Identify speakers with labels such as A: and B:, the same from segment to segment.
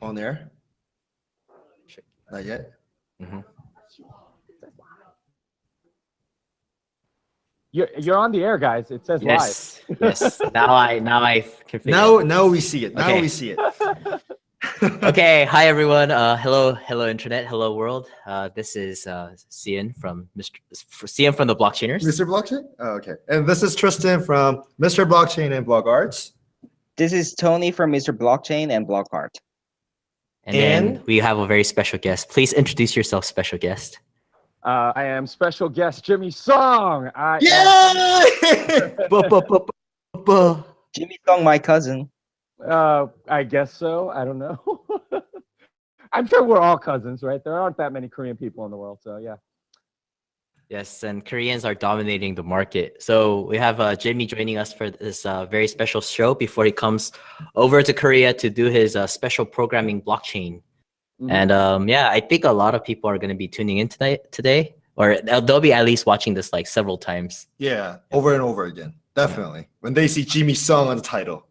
A: on there? Not yet.
B: Mhm.
C: You're you're on the air, guys. It says
B: Yes, yes. Now I now I can figure
A: Now,
B: it
A: now we see it. Now
B: Okay.
A: we see it.
B: okay hi everyone uh hello hello internet hello world uh this is uh Cian from mr Cian from the blockchainers
A: Mr. Blockchain? Oh, okay. And this is Tristan from Mr. Blockchain and Blog Arts.
D: This is Tony from Mr. Blockchain and Blockart.
B: And then we have a very special guest please introduce yourself special guest
C: Uh, I am special guest Jimmy Song. I am-
A: Yeah!
B: Bu.
D: Jimmy Song, my cousin.
C: Uh, I guess so. I don't know. I'm sure we're all cousins, right? There aren't that many Korean people in the world, so yeah.
B: Yes and koreans are dominating the market so we have uh jimmy joining us for this uh very special show before he comes over to korea to do his uh, special programming blockchain
C: Mhm.
B: And um, yeah, I think a lot of people are going to be tuning in tonight today, or they'll, they'll be at least watching this like several times.
A: yeah, over and over again. Definitely. When they see Jimmy Song on the title.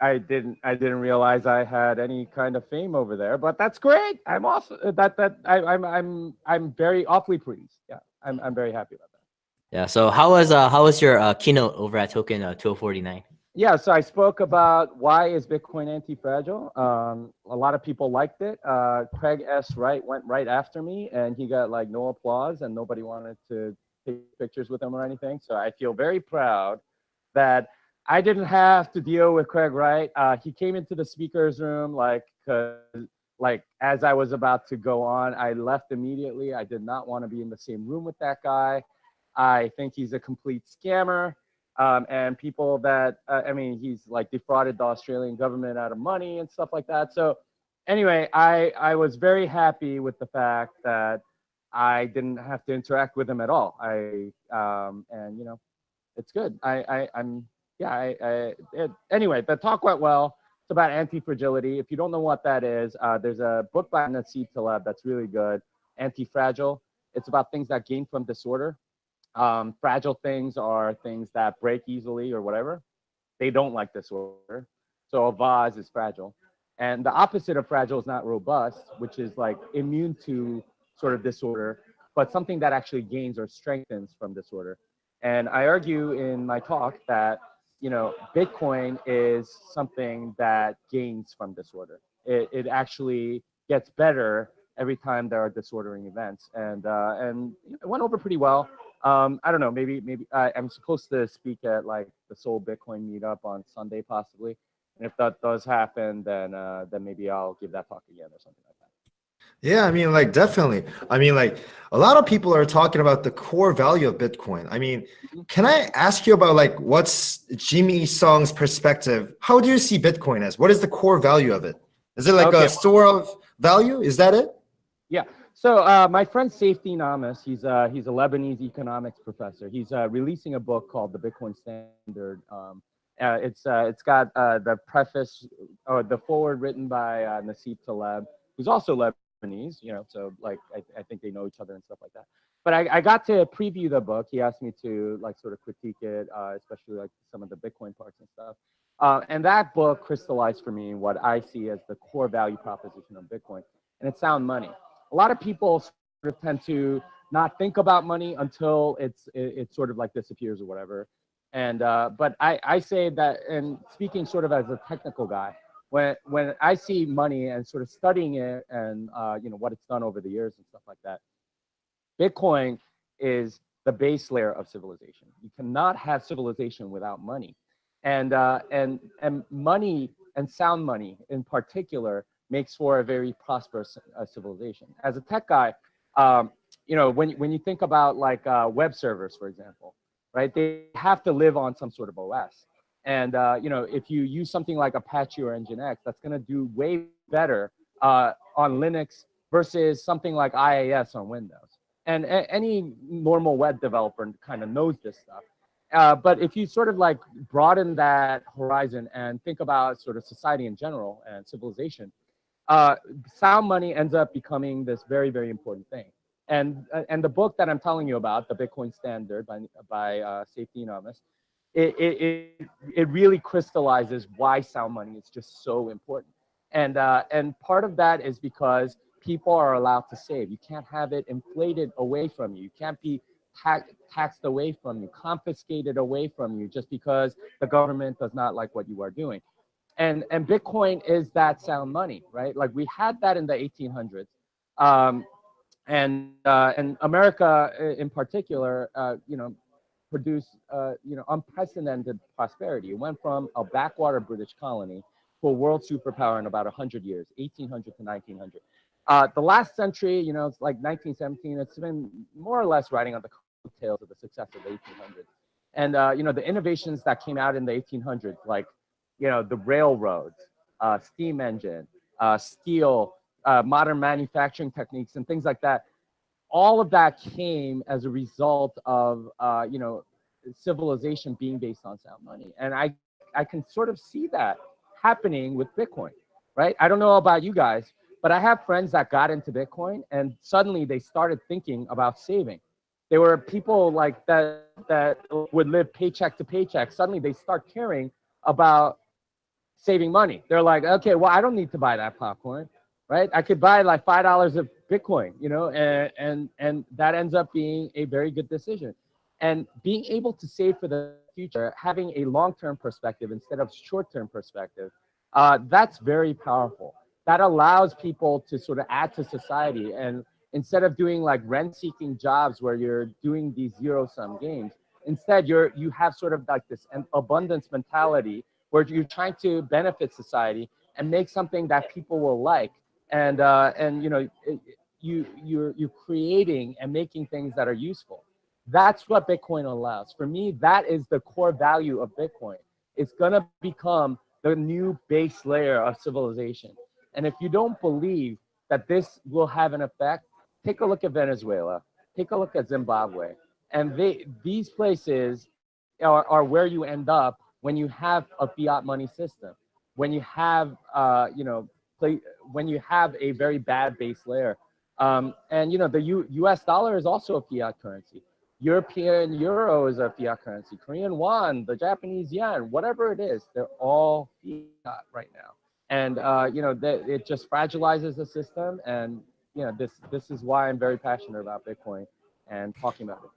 C: I didn't I didn't realize I had any kind of fame over there, but that's great. I'm also that that I, I'm I'm I'm very awfully pleased. Yeah, I'm I'm very happy about that.
B: Yeah. So how was uh how was your uh, keynote over at Token uh, 2049?
C: Yeah, so I spoke about why is Bitcoin anti-fragile. Um, a lot of people liked it. Uh, Craig S. Wright went right after me, and he got like no applause, and nobody wanted to take pictures with him or anything. So I feel very proud that I didn't have to deal with Craig Wright. Uh, he came into the speakers room like, 'cause, like as I was about to go on, I left immediately. I did not want to be in the same room with that guy. I think he's a complete scammer um, and people that uh, I mean, he's like defrauded the Australian government out of money and stuff like that. So anyway, I I was very happy with the fact that I didn't have to interact with him at all. I um, and you know, it's good. I, I I'm yeah. I, I it, anyway, the talk went well. It's about anti-fragility. If you don't know what that is, uh, there's a book by Nassim Taleb that's really good. Anti-fragile. It's about things that gain from disorder um, fragile things are things that break easily or whatever. They don't like disorder. So a vase is fragile. And the opposite of fragile is not robust, which is like immune to sort of disorder, but something that actually gains or strengthens from disorder. And I argue in my talk that, you know, Bitcoin is something that gains from disorder. It, it actually gets better every time there are disordering events. And, uh, and it went over pretty well um, I don't know, maybe maybe I, I'm supposed to speak at like the Seoul Bitcoin meetup on Sunday possibly. And if that does happen, then uh, then maybe I'll give that talk again or something like.
A: Yeah, I mean, like, definitely. I mean, like, a lot of people are talking about the core value of Bitcoin. I mean,
C: Mhm.
A: can I ask you about, like, what's Jimmy Song's perspective? How do you see Bitcoin as? What is the core value of it? Is it like
C: Okay.
A: a store of value? Is that it? Yeah.
C: So uh, my friend Saifedean Ammous, he's uh, he's a Lebanese economics professor. He's uh, releasing a book called The Bitcoin Standard. Um, uh, it's uh, it's got uh, the preface or the forward written by uh, Nassim Taleb, who's also Lebanese. You know, so like I, I think they know each other and stuff like that. But I, I got to preview the book. He asked me to like sort of critique it, uh, especially like some of the Bitcoin parts and stuff. Uh, and that book crystallized for me what I see as the core value proposition of Bitcoin, and it's sound money a lot of people sort of tend to not think about money until it's it, it sort of like disappears or whatever. And uh, but I, I say that, and speaking sort of as a technical guy, when when I see money and sort of studying it and uh, you know what it's done over the years and stuff like that, Bitcoin is the base layer of civilization. You cannot have civilization without money, and uh, and and money and sound money in particular makes for a very prosperous uh, civilization. As a tech guy, um, you know, when, when you think about like uh, web servers, for example, right, they have to live on some sort of OS. And, uh, you know, if you use something like Apache or Nginx, that's going to do way better uh, on Linux versus something like IIS on Windows. And any normal web developer kind of knows this stuff. Uh, but if you sort of like broaden that horizon and think about sort of society in general and civilization, uh, sound money ends up becoming this very, very important thing. And, uh, and the book that I'm telling you about, The Bitcoin Standard by, by uh, Saifedean Ammous, it, it, it, really crystallizes why sound money is just so important. And, uh, and part of that is because people are allowed to save. You can't have it inflated away from you. You can't be ta- taxed away from you, confiscated away from you just because the government does not like what you are doing. And, and Bitcoin is that sound money, right? Like we had that in the 1800s. Um, and, uh, and America in particular, uh, you know, produced, uh, you know, unprecedented prosperity. It went from a backwater British colony to a world superpower in about 100 years, 1800 to 1900. Uh, the last century, you know, it's like 1917, it's been more or less riding on the coattails of the success of the 1800s. And, uh, you know, the innovations that came out in the 1800s, like, you know, the railroads, uh, steam engine, uh, steel, uh, modern manufacturing techniques and things like that, all of that came as a result of, uh, you know, civilization being based on sound money. And I, I can sort of see that happening with Bitcoin, right? I don't know about you guys, but I have friends that got into Bitcoin and suddenly they started thinking about saving. There were people like that that would live paycheck to paycheck. Suddenly they start caring about saving money. They're like, okay, well, I don't need to buy that popcorn, right? I could buy like five dollars of Bitcoin, you know, and and and that ends up being a very good decision. And being able to save for the future, having a long-term perspective instead of short-term perspective, uh, that's very powerful. That allows people to sort of add to society. And instead of doing like rent-seeking jobs where you're doing these zero-sum games, instead you're you have sort of like this an abundance mentality where you're trying to benefit society and make something that people will like. And uh, and you know you you're you're creating and making things that are useful. That's what Bitcoin allows. For me, that is the core value of Bitcoin. It's gonna become the new base layer of civilization. And if you don't believe that this will have an effect, take a look at Venezuela, take a look at Zimbabwe. And they these places are, are where you end up when you have a fiat money system, when you have uh, you know, when you have a very bad base layer. Um, and you know, the U, US dollar is also a fiat currency. European euro is a fiat currency. Korean won, the Japanese yen, whatever it is, they're all fiat right now. And uh, you know, that it just fragilizes the system. And you know, this this is why I'm very passionate about Bitcoin and talking about it.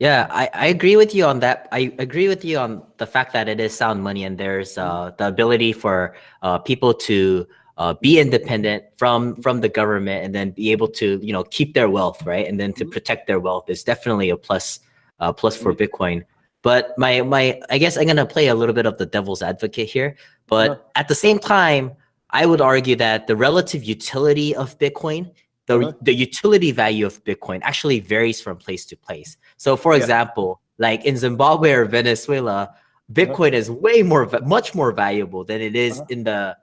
B: Yeah, I, I agree with you on that. I agree with you on the fact that it is sound money and there's uh, the ability for uh, people to uh, be independent from from the government and then be able to you know keep their wealth right and then to
C: Mhm.
B: protect their wealth is definitely a plus uh, plus for Bitcoin. But my my I guess I'm gonna play a little bit of the devil's advocate here. But at the same time, I would argue that the relative utility of Bitcoin the, the utility value of Bitcoin actually varies from place to place. So, for
C: Yeah.
B: example, like in Zimbabwe or Venezuela, Bitcoin is way more, much more valuable than it is
C: Uh-huh.
B: in the,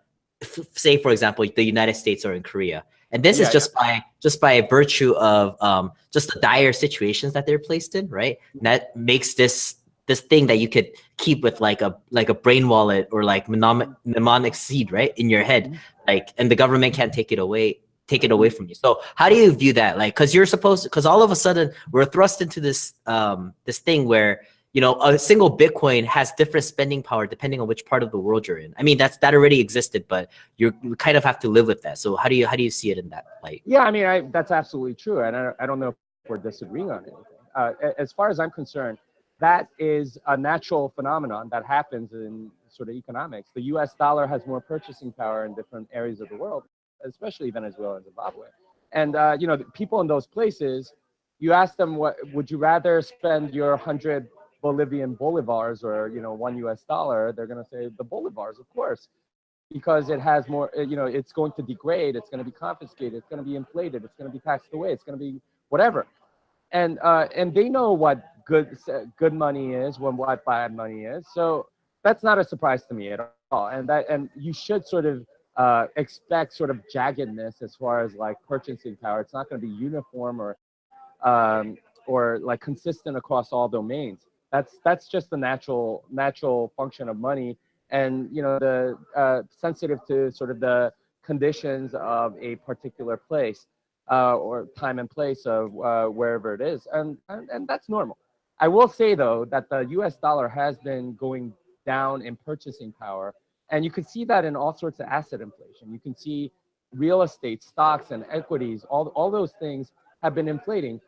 B: say, for example, the United States or in Korea. And this
C: Yeah,
B: is
C: yeah.
B: just by just by virtue of um, just the dire situations that they're placed in, right?
C: Mm-hmm.
B: That makes this this thing that you could keep with like a like a brain wallet or like mnemonic, mnemonic seed, right, in your head,
C: Mhm.
B: like, and the government can't take it away take it away from you. So how do you view that? Like, because you're supposed, to, because all of a sudden we're thrust into this um this thing where you know a single Bitcoin has different spending power depending on which part of the world you're in. I mean, that's that already existed, but you kind of have to live with that. So how do you how do you see it in that light?
C: Yeah, I mean, I, that's absolutely true, and I, I don't know if we're disagreeing on anything. Uh, as far as I'm concerned, that is a natural phenomenon that happens in sort of economics. The U.S. dollar has more purchasing power in different areas of the world, especially Venezuela and Zimbabwe. And uh, you know, people in those places, you ask them, what would you rather spend your hundred Bolivian bolivars or you know one U.S. dollar? They're going to say the bolivars, of course because it has more, you know, it's going to degrade, it's going to be confiscated, it's going to be inflated, it's going to be taxed away, it's going to be whatever. And uh, and they know what good good money is, when what bad money is. So that's not a surprise to me at all. And that and you should sort of uh, expect sort of jaggedness as far as like purchasing power. It's not going to be uniform or um, or like consistent across all domains. That's that's just the natural natural function of money and you know the uh, sensitive to sort of the conditions of a particular place uh, or time and place of uh, wherever it is, and, and and that's normal. I will say though that the U.S. dollar has been going down in purchasing power And you can see that in all sorts of asset inflation. You can see real estate, stocks, and equities, all, all those things have been inflating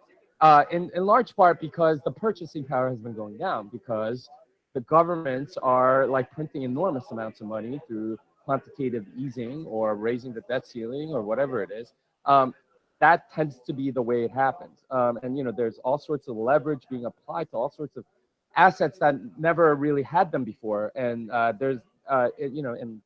C: uh, in, in large part because the purchasing power has been going down because the governments are like printing enormous amounts of money through quantitative easing or raising the debt ceiling or whatever it is. Um, that tends to be the way it happens. Um, and you know, there's all sorts of leverage being applied to all sorts of assets that never really had them before. And uh, there's, uh, it, you know, and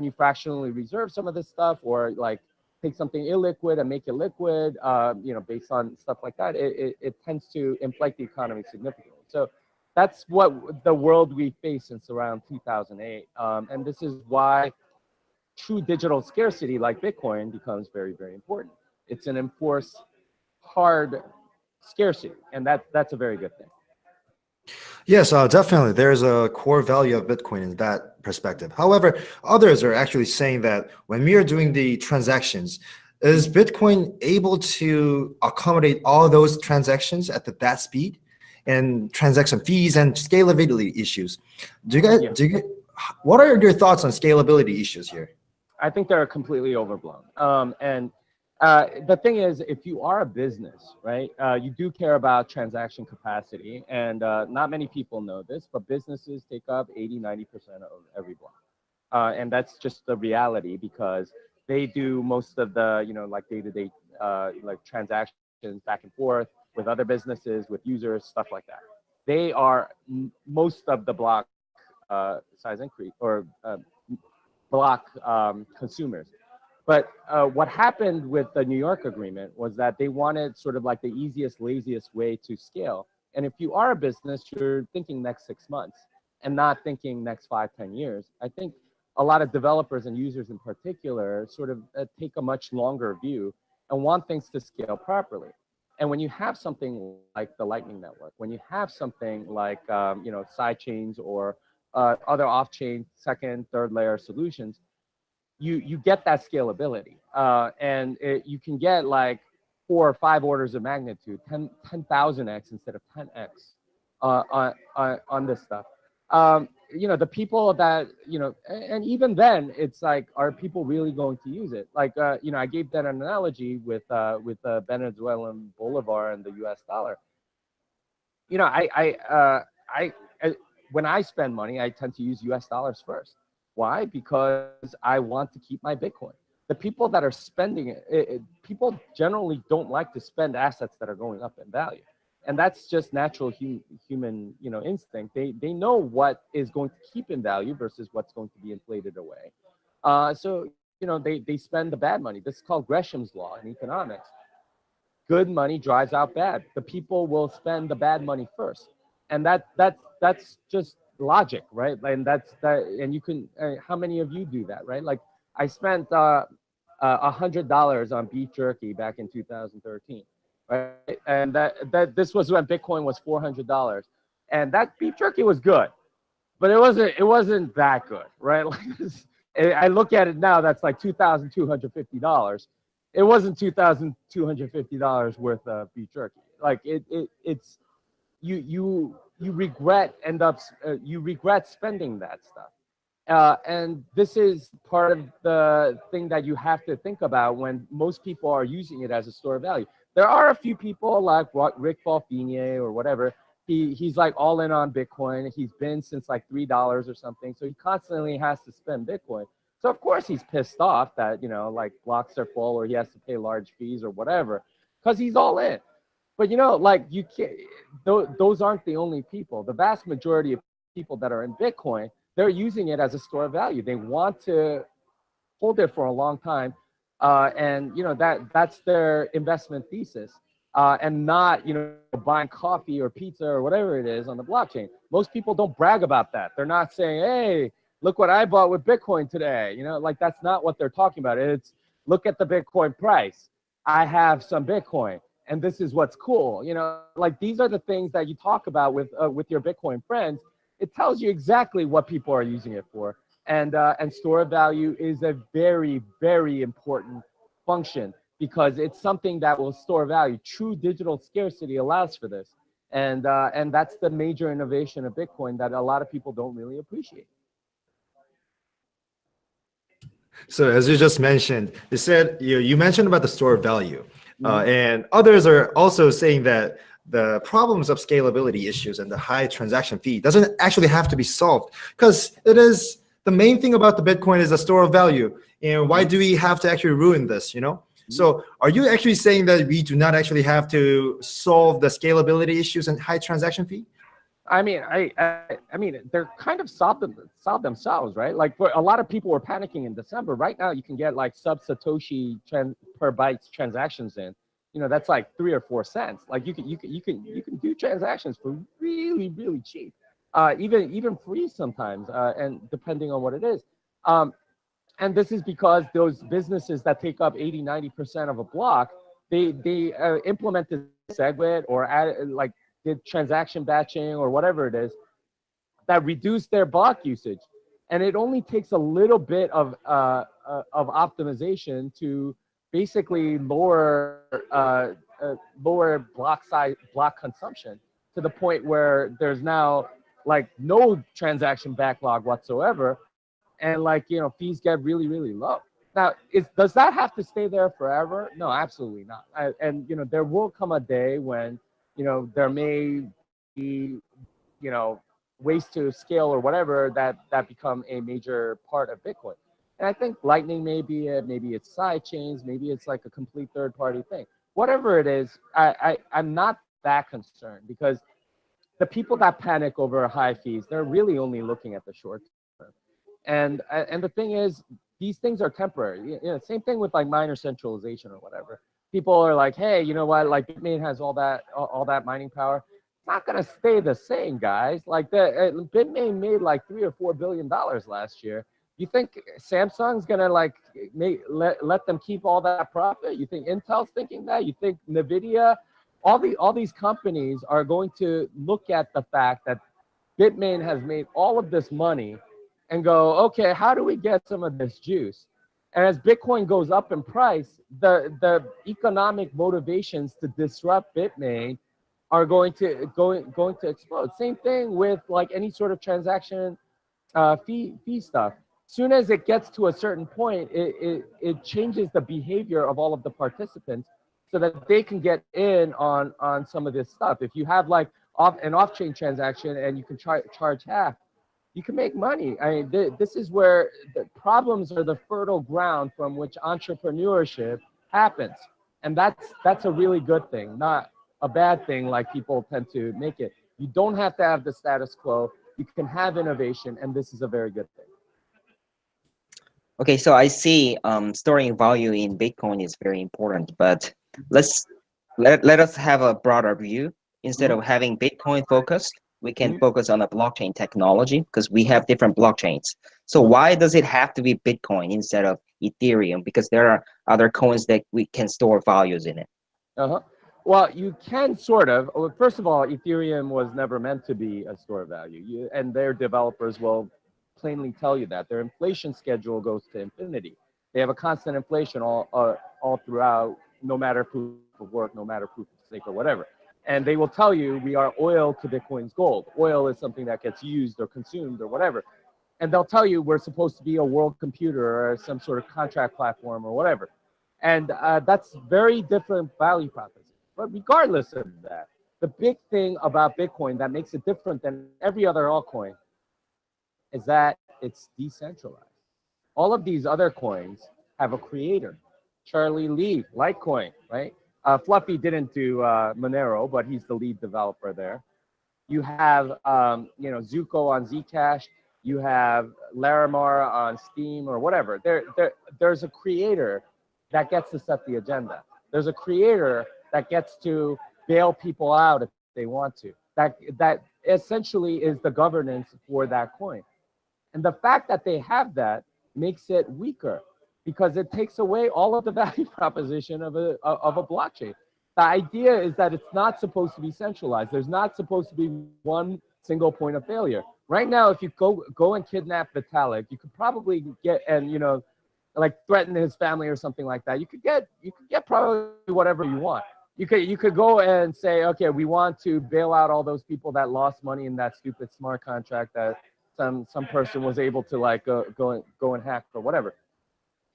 C: you fractionally reserve some of this stuff or like take something illiquid and make it liquid, uh, you know, based on stuff like that, it, it, it tends to inflate the economy significantly. So that's what the world we face since around 2008. Um, and this is why true digital scarcity like Bitcoin becomes very, very important. It's an enforced hard scarcity, and that, that's a very good thing.
A: Yes, uh, definitely. There's a core value of Bitcoin in that perspective. However, others are actually saying that when we are doing the transactions, is Bitcoin able to accommodate all those transactions at the, that speed and transaction fees and scalability issues? Do you guys,
C: Yeah.
A: do you, what are your thoughts on scalability issues here?
C: I think they're completely overblown. Um, and uh, the thing is, if you are a business, right, uh, you do care about transaction capacity. And uh, not many people know this, but businesses take up 80, 90% of every block. Uh, and that's just the reality because they do most of the, you know, like day-to-day, uh, like transactions back and forth with other businesses, with users, stuff like that. They are most of the block size increase or block um, consumers. But uh, what happened with the New York agreement was that they wanted sort of like the easiest, laziest way to scale. And if you are a business, you're thinking next six months and not thinking next five, ten years. I think a lot of developers and users in particular sort of uh, take a much longer view and want things to scale properly. And when you have something like the Lightning Network, when you have something like um, you know side chains or uh, other off-chain second, third layer solutions, you you get that scalability, uh, and it, you can get like four or five orders of magnitude, 10 10,000x instead of 10x uh, on, on on this stuff. Um, you know, the people that you know, and, even then, it's like, are people really going to use it? Like, uh, you know, I gave that an analogy with uh, with the Venezuelan bolivar and the U.S. dollar. You know, I I uh, I I- when I spend money, I tend to use U.S. dollars first. Why? Because I want to keep my Bitcoin. The people that are spending it, it, people generally don't like to spend assets that are going up in value, and that's just natural hu- human, you know, instinct. They they know what is going to keep in value versus what's going to be inflated away. Uh, so you know, they they spend the bad money. This is called Gresham's law in economics. Good money drives out bad. The people will spend the bad money first, and that that that's just logic, right? And that's that. And you can. Uh, how many of you do that, right? Like I spent uh, a hundred dollars on beef jerky back in 2013, right? And that that this was when Bitcoin was four hundred dollars, and that beef jerky was good, but it wasn't it wasn't that good, right? Like this, I I look at it now, that's like two thousand two hundred fifty dollars. It wasn't two thousand two hundred fifty dollars worth of beef jerky. Like it, it it's you you you regret end up uh, you regret spending that stuff. Uh, and this is part of the thing that you have to think about when most people are using it as a store of value. There are a few people like Rick Falkvinge or whatever. He he's like all in on Bitcoin. He's been since like three dollars or something. So he constantly has to spend Bitcoin. So of course he's pissed off that you know like blocks are full or he has to pay large fees or whatever, because he's all in. But you know like you can't. Th- those aren't the only people. The vast majority of people that are in Bitcoin they're using it as a store of value. They want to hold it for a long time, uh, and you know that that's their investment thesis, uh, and not you know buying coffee or pizza or whatever it is on the blockchain. Most people don't brag about that. They're not saying, "Hey, look what I bought with Bitcoin today." You know, like that's not what they're talking about. It's look at the Bitcoin price. I have some Bitcoin, and this is what's cool. You know, like these are the things that you talk about with uh, with your Bitcoin friends it tells you exactly what people are using it for. And, uh, and store of value is a very, very important function because it's something that will store value. True digital scarcity allows for this. And, uh, and that's the major innovation of Bitcoin that a lot of people don't really appreciate.
A: So as you just mentioned, you said you you mentioned about the store of value, uh, and others are also saying that the problems of scalability issues and the high transaction fee doesn't actually have to be solved because it is the main thing about the Bitcoin is a store of value. And why do we have to actually ruin this? You know. So are you actually saying that we do not actually have to solve the scalability issues and high transaction fee?
C: I mean, I, I, I mean, they're kind of solved, them, solved themselves, right? Like, for a lot of people were panicking in December. Right now, you can get like sub Satoshi per bytes transactions in. You know, that's like three or four cents. Like, you can, you can, you can, you can do transactions for really, really cheap, uh, even, even free sometimes, uh, and depending on what it is. Um, and this is because those businesses that take up 80, 90% of a block, they, they uh, implemented SegWit or add, like did transaction batching or whatever it is that reduce their block usage. And it only takes a little bit of, uh, uh, of optimization to basically lower, uh, uh, lower block size, block consumption to the point where there's now like no transaction backlog whatsoever. And like, you know, fees get really, really low. Now, is, does that have to stay there forever? No, absolutely not. I, and, you know, there will come a day when, you know, there may be, you know, ways to scale or whatever that that become a major part of Bitcoin. And I think Lightning may be it, maybe it's side chains, maybe it's like a complete third party thing. Whatever it is, I, I I'm not that concerned because the people that panic over high fees, they're really only looking at the short term. And and the thing is, these things are temporary. You know, same thing with like minor centralization or whatever people are like, hey, you know what? Like Bitmain has all that all, that mining power. It's not gonna stay the same, guys. Like the uh, Bitmain made like three or four billion dollars last year. You think Samsung's gonna like make let, let them keep all that profit? You think Intel's thinking that? You think Nvidia? All the all these companies are going to look at the fact that Bitmain has made all of this money and go, okay, how do we get some of this juice? And as Bitcoin goes up in price, the, the economic motivations to disrupt Bitmain are going to going going to explode. Same thing with like any sort of transaction uh, fee fee stuff. Soon as it gets to a certain point, it, it, it changes the behavior of all of the participants so that they can get in on on some of this stuff. If you have like off an off-chain transaction and you can char charge half, you can make money. I mean, th this is where the problems are the fertile ground from which entrepreneurship happens. And that's, that's a really good thing, not a bad thing like people tend to make it. You don't have to have the status quo. You can have innovation, and this is a very good thing.
D: Okay, so I see um, storing value in Bitcoin is very important, but let's let, let us have a broader view. Instead of having Bitcoin focused, we can
C: Mhm.
D: focus on the blockchain technology because we have different blockchains. So why does it have to be Bitcoin instead of Ethereum? Because there are other coins that we can store values in it.
C: Uh-huh. Well, you can sort of. Well, First of all, Ethereum was never meant to be a store of value, you, and their developers will plainly tell you that. Their inflation schedule goes to infinity. They have a constant inflation all, uh, all throughout, no matter proof of work, no matter proof of stake or whatever. And they will tell you we are oil to Bitcoin's gold. Oil is something that gets used or consumed or whatever. And they'll tell you we're supposed to be a world computer or some sort of contract platform or whatever. And uh, that's very different value proposition. But regardless of that, the big thing about Bitcoin that makes it different than every other altcoin is that it's decentralized. All of these other coins have a creator. Charlie Lee, Litecoin, right? Uh, Fluffy didn't do uh, Monero, but he's the lead developer there. You have, um, you know, Zooko on Zcash. You have Larimer on Steem or whatever. There, there, there's a creator that gets to set the agenda. There's a creator that gets to bail people out if they want to. That, that essentially is the governance for that coin. And the fact that they have that makes it weaker because it takes away all of the value proposition of a, of a blockchain. The idea is that it's not supposed to be centralized. There's not supposed to be one single point of failure. Right now, if you go go and kidnap Vitalik, you could probably get and you know, like threaten his family or something like that. You could get you could get probably whatever you want. You could you could go and say, okay, we want to bail out all those people that lost money in that stupid smart contract that some some person was able to like go go and go and hack or whatever.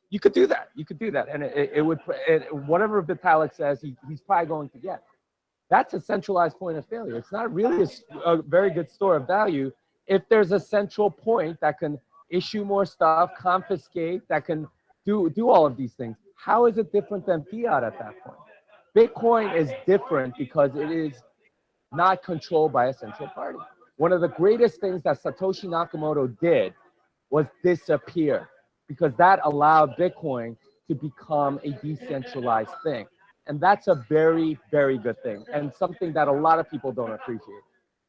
C: You could do that. You could do that, and it, it- would it, whatever Vitalik says, he, he's probably going to get. That's a centralized point of failure. It's not really a very good store of value if there's a central point that can issue more stuff, confiscate, that can do do all of these things. How is it different than fiat at that point? Bitcoin is different because it is not controlled by a central party. One of the greatest things that Satoshi Nakamoto did was disappear because that allowed Bitcoin to become a decentralized thing. And that's a very, very good thing and something that a lot of people don't appreciate.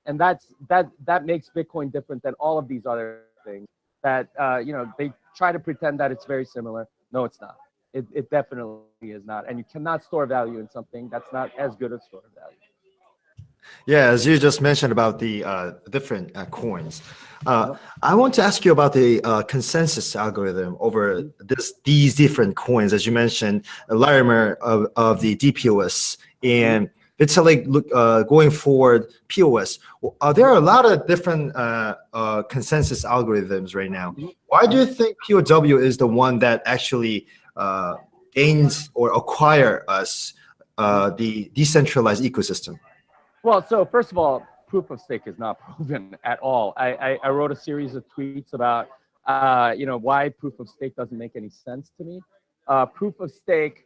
C: And that's that that makes Bitcoin different than all of these other things that uh, you know they try to pretend that it's very similar. No, it's not. It, it definitely is not. And you cannot store value in something that's not as good a store value.
A: Yeah, as you just mentioned about the uh, different uh, coins, uh, I want to ask you about the uh, consensus algorithm over this these different coins. As you mentioned, Larimer of, of the DPoS and Vitalik look uh, going forward POS. There are a lot of different uh, consensus algorithms right now. Why do you think POW is the one that actually gains or acquire us the decentralized ecosystem?
C: Well, so first of all, proof of stake is not proven at all. I, I, I wrote a series of tweets about, uh, you know, why proof of stake doesn't make any sense to me. Uh, proof of stake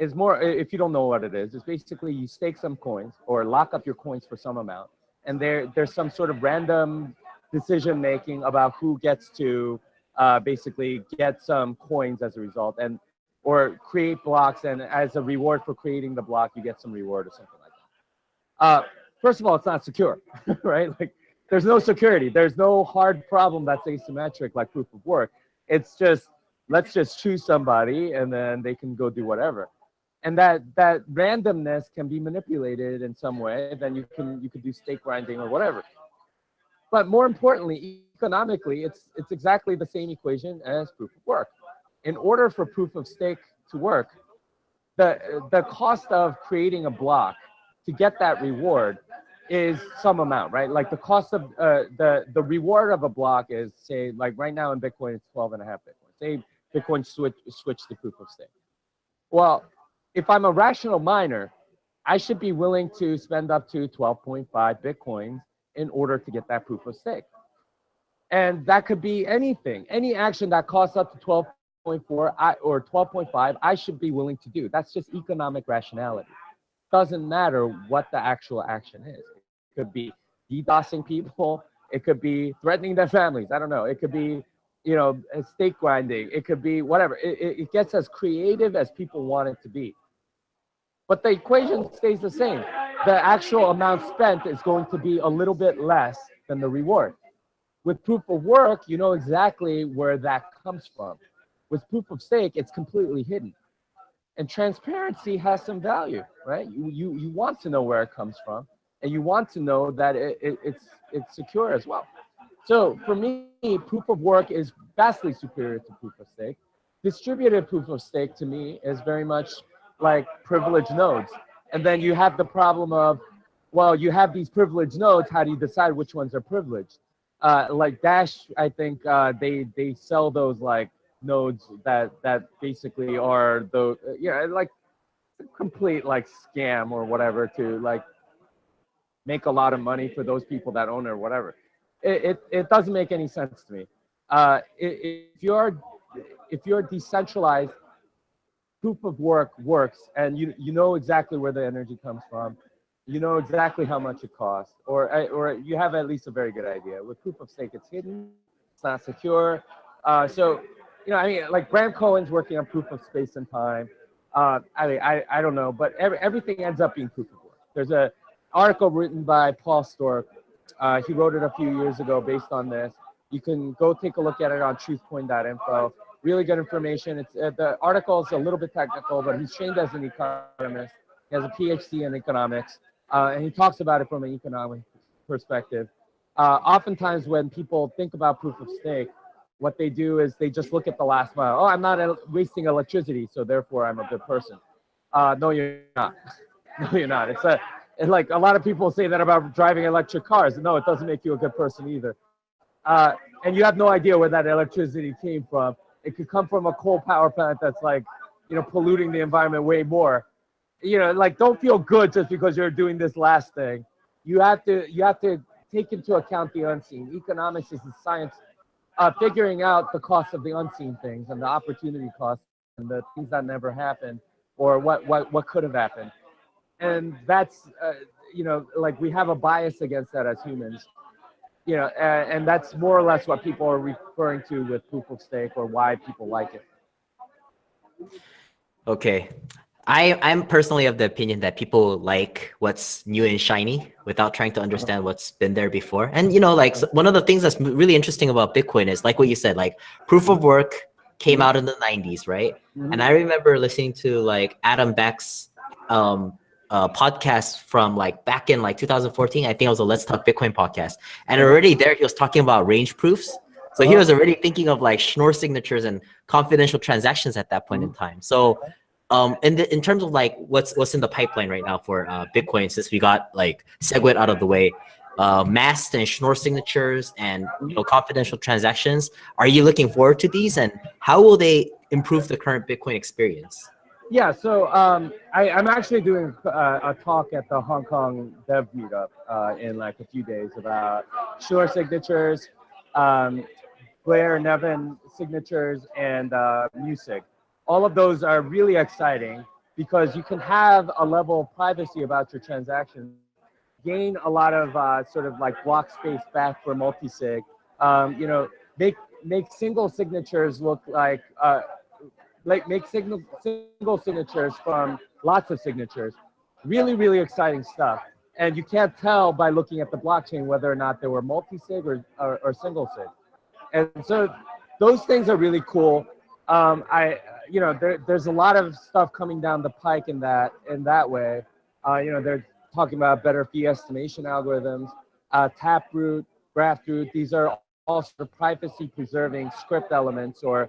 C: is more, if you don't know what it is, it's basically you stake some coins or lock up your coins for some amount. And there, there's some sort of random decision making about who gets to uh, basically get some coins as a result and or create blocks and as a reward for creating the block, you get some reward or something like that. Uh, first of all, it's not secure, right? Like there's no security. There's no hard problem that's asymmetric like proof of work. It's just, let's just choose somebody and then they can go do whatever. And that, that randomness can be manipulated in some way. Then you can, you could do stake grinding or whatever. But more importantly, economically, it's, it's exactly the same equation as proof of work. In order for proof of stake to work, the, the cost of creating a block to get that reward is some amount, right? Like the cost of uh, the the reward of a block is say like right now in Bitcoin it's 12 and a half Bitcoin. Say Bitcoin switch switch to proof of stake. Well, if I'm a rational miner, I should be willing to spend up to 12.5 Bitcoins in order to get that proof of stake. And that could be anything, any action that costs up to 12.4 or 12.5, I should be willing to do. That's just economic rationality doesn't matter what the actual action is. It could be DDoSing people. It could be threatening their families. I don't know. It could be, you know, stake grinding. It could be whatever. It, it, it gets as creative as people want it to be. But the equation stays the same. The actual amount spent is going to be a little bit less than the reward. With proof of work, you know exactly where that comes from. With proof of stake, it's completely hidden and transparency has some value right? You you, you want to know where it comes from and you want to know that it, it, it's it's secure as well. So for me proof of work is vastly superior to proof of stake. Distributed proof of stake to me is very much like privileged nodes. And then you have the problem of well you have these privileged nodes how do you decide which ones are privileged? Uh, like dash i think uh, they they sell those like nodes that that basically are the yeah like complete like scam or whatever to like make a lot of money for those people that own it or whatever. It, it, it doesn't make any sense to me. Uh if you're if you're decentralized proof of work works and you you know exactly where the energy comes from. You know exactly how much it costs or or you have at least a very good idea. With proof of stake it's hidden it's not secure. Uh so you know, I mean, like Bram Cohen's working on proof of space and time. Uh, I mean, I, I don't know, but every, everything ends up being proof of work. There's a article written by Paul Sztorc. Uh, he wrote it a few years ago based on this. You can go take a look at it on truthcoin.info. Really good information. It's uh, the article is a little bit technical, but he's trained as an economist. He has a PhD in economics, uh, and he talks about it from an economic perspective. Uh, oftentimes, when people think about proof of stake, what they do is they just look at the last mile. Oh, I'm not wasting electricity, so therefore I'm a good person. Uh, no, you're not. no, you're not. It's a and like a lot of people say that about driving electric cars. No, it doesn't make you a good person either. Uh, and you have no idea where that electricity came from. It could come from a coal power plant that's like, you know, polluting the environment way more. You know, like don't feel good just because you're doing this last thing. You have to you have to take into account the unseen. Economics is the science uh, figuring out the cost of the unseen things and the opportunity cost and the things that never happened or what what what could have happened. And that's uh, you know like we have a bias against that as humans you know, and, and that's more or less what people are referring to with proof of stake or why people like it.
B: Okay. I, I'm personally of the opinion that people like what's new and shiny without trying to uh-huh. understand what's been there before. And, you know, like one of the things that's really interesting about Bitcoin is like what you said, like proof of mm-hmm. work came mm-hmm. out in the 90s, right? Mm-hmm. And I remember listening to like Adam Back's um, uh, podcast from like back in like 2014. I think it was a Let's Talk Bitcoin podcast. And already there, he was talking about range proofs. So he uh-huh. was already thinking of like Schnorr signatures and confidential transactions at that point in time. So um, in, the, in terms of like what's what's in the pipeline right now for uh, Bitcoin, since we got like SegWit out of the way, uh, and Schnorr signatures and you know confidential transactions, are you looking forward to these and how will they improve the current Bitcoin experience?
C: Yeah, so um, I, I'm actually doing uh, a talk at the Hong Kong Dev Meetup uh, in like a few days about Schnorr signatures, um, Bellare-Neven signatures, and uh, MuSig. All of those are really exciting because you can have a level of privacy about your transactions, gain a lot of uh, sort of like block space back for multi-sig, um, you know, make make single signatures look like uh, like make signal, single signatures from lots of signatures. Really, really exciting stuff. And you can't tell by looking at the blockchain whether or not they were multi-sig or, or, or single sig. And so those things are really cool. Um, I, you know, there, there's a lot of stuff coming down the pike in that in that way. Uh, you know, they're talking about better fee estimation algorithms, uh, Taproot, Graftroot. These are all sort of privacy preserving script elements, or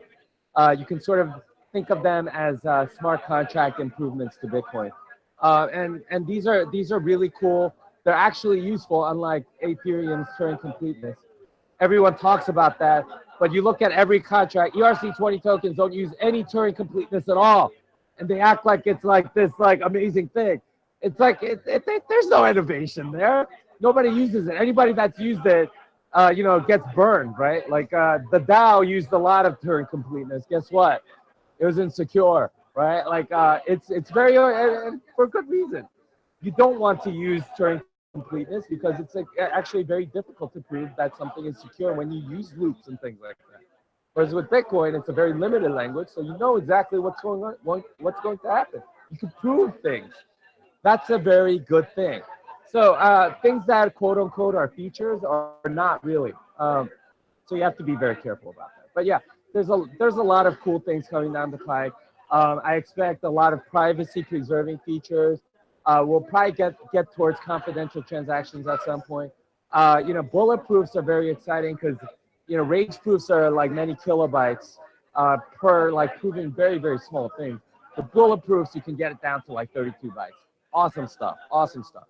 C: uh, you can sort of think of them as uh, smart contract improvements to Bitcoin. Uh, and and these are these are really cool. They're actually useful, unlike Ethereum's Turing completeness. Everyone talks about that, but you look at every contract. ERC20 tokens don't use any Turing completeness at all, and they act like it's like this like amazing thing. It's like it, it, it, there's no innovation there. Nobody uses it. Anybody that's used it, uh, you know, gets burned, right? Like uh, the DAO used a lot of Turing completeness. Guess what? It was insecure, right? Like uh, it's it's very uh, and for good reason. You don't want to use Turing completeness because it's actually very difficult to prove that something is secure when you use loops and things like that. Whereas with Bitcoin, it's a very limited language, so you know exactly what's going on, what's going to happen. You can prove things. That's a very good thing. So uh, things that quote unquote are features are not really. Um, so you have to be very careful about that. But yeah, there's a there's a lot of cool things coming down the pipe. Um, I expect a lot of privacy preserving features. Uh, we'll probably get get towards confidential transactions at some point. Uh, you know, bulletproofs are very exciting because you know range proofs are like many kilobytes uh, per like proving very very small things. The bulletproofs you can get it down to like 32 bytes. Awesome stuff. Awesome stuff.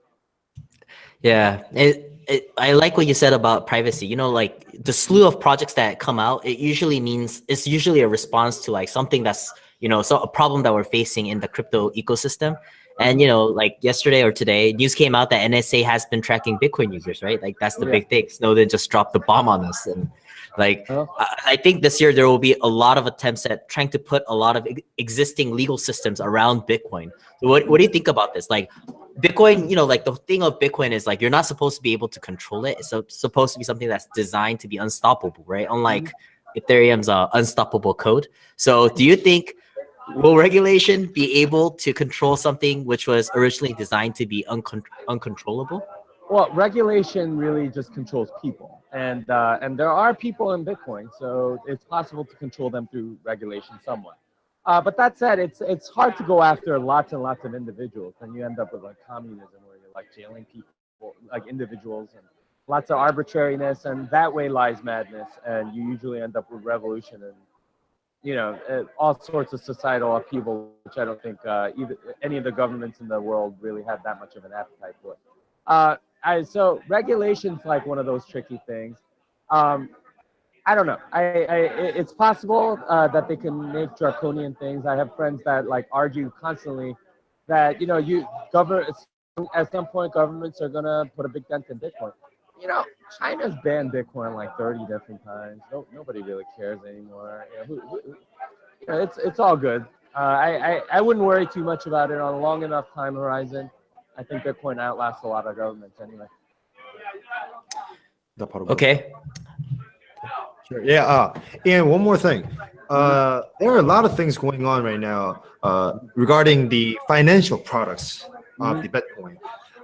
B: Yeah, it, it, I like what you said about privacy. You know, like the slew of projects that come out, it usually means it's usually a response to like something that's you know so a problem that we're facing in the crypto ecosystem. And you know, like yesterday or today, news came out that NSA has been tracking Bitcoin users, right? Like that's the
C: Yeah.
B: big thing. Snowden just dropped the bomb on us, and like
C: Huh?
B: I I think this year there will be a lot of attempts at trying to put a lot of existing legal systems around Bitcoin. So what what do you think about this? Like Bitcoin, you know, like the thing of Bitcoin is like you're not supposed to be able to control it. It's supposed to be something that's designed to be unstoppable, right? Unlike Ethereum's uh, unstoppable code. So do you think will regulation be able to control something which was originally designed to be uncon- uncontrollable?
C: Well, regulation really just controls people, and uh, and there are people in Bitcoin, so it's possible to control them through regulation somewhat. Uh, but that said, it's it's hard to go after lots and lots of individuals, and you end up with like communism, where you're like jailing people, like individuals, and lots of arbitrariness, and that way lies madness, and you usually end up with revolution and you know uh, all sorts of societal upheaval, which I don't think uh, either any of the governments in the world really have that much of an appetite for. Uh, I, so regulation's like one of those tricky things. Um, I don't know. I, I it's possible uh, that they can make draconian things. I have friends that like argue constantly that you know you government at some point governments are gonna put a big dent in Bitcoin. You know, China's banned Bitcoin like 30 different times. No, nobody really cares anymore. You know, who, who, who- you know, it's it's all good. Uh, I, I I wouldn't worry too much about it on a long enough time horizon. I think Bitcoin outlasts a lot of governments anyway.
A: The part of-
B: Okay.
A: Sure. Yeah. Uh, and one more thing. Uh, there are a lot of things going on right now uh, regarding the financial products of the Bitcoin.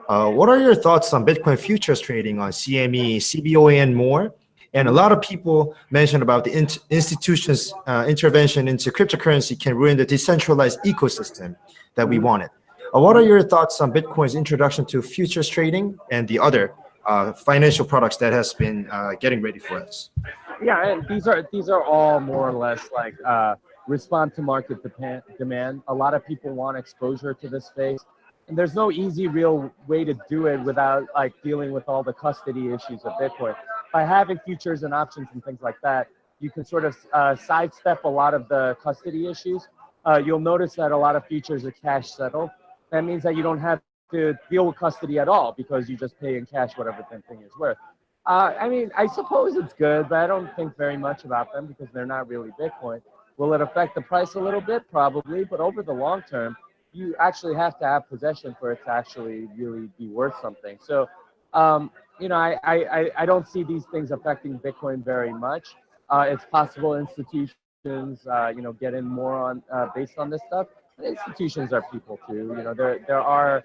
A: Uh, what are your thoughts on Bitcoin futures trading on CME, CBOE, and more? And a lot of people mentioned about the in- institutions' uh, intervention into cryptocurrency can ruin the decentralized ecosystem that we wanted. Uh, what are your thoughts on Bitcoin's introduction to futures trading and the other uh, financial products that has been uh, getting ready for us?
C: Yeah, and these are these are all more or less like respond to market demand. A lot of people want exposure to this space, and there's no easy, real way to do it without like dealing with all the custody issues of Bitcoin. By having futures and options and things like that, you can sort of uh, sidestep a lot of the custody issues. Uh, you'll notice that a lot of futures are cash settled. That means that you don't have to deal with custody at all because you just pay in cash whatever the thing is worth. Uh, I mean, I suppose it's good, but I don't think very much about them because they're not really Bitcoin. Will it affect the price a little bit? Probably, but over the long term, you actually have to have possession for it to actually really be worth something. So, um, you know, I, I, I- don't see these things affecting Bitcoin very much. Uh, it's possible institutions, uh, you know, get in more on uh, based on this stuff. But institutions are people too. You know, there there are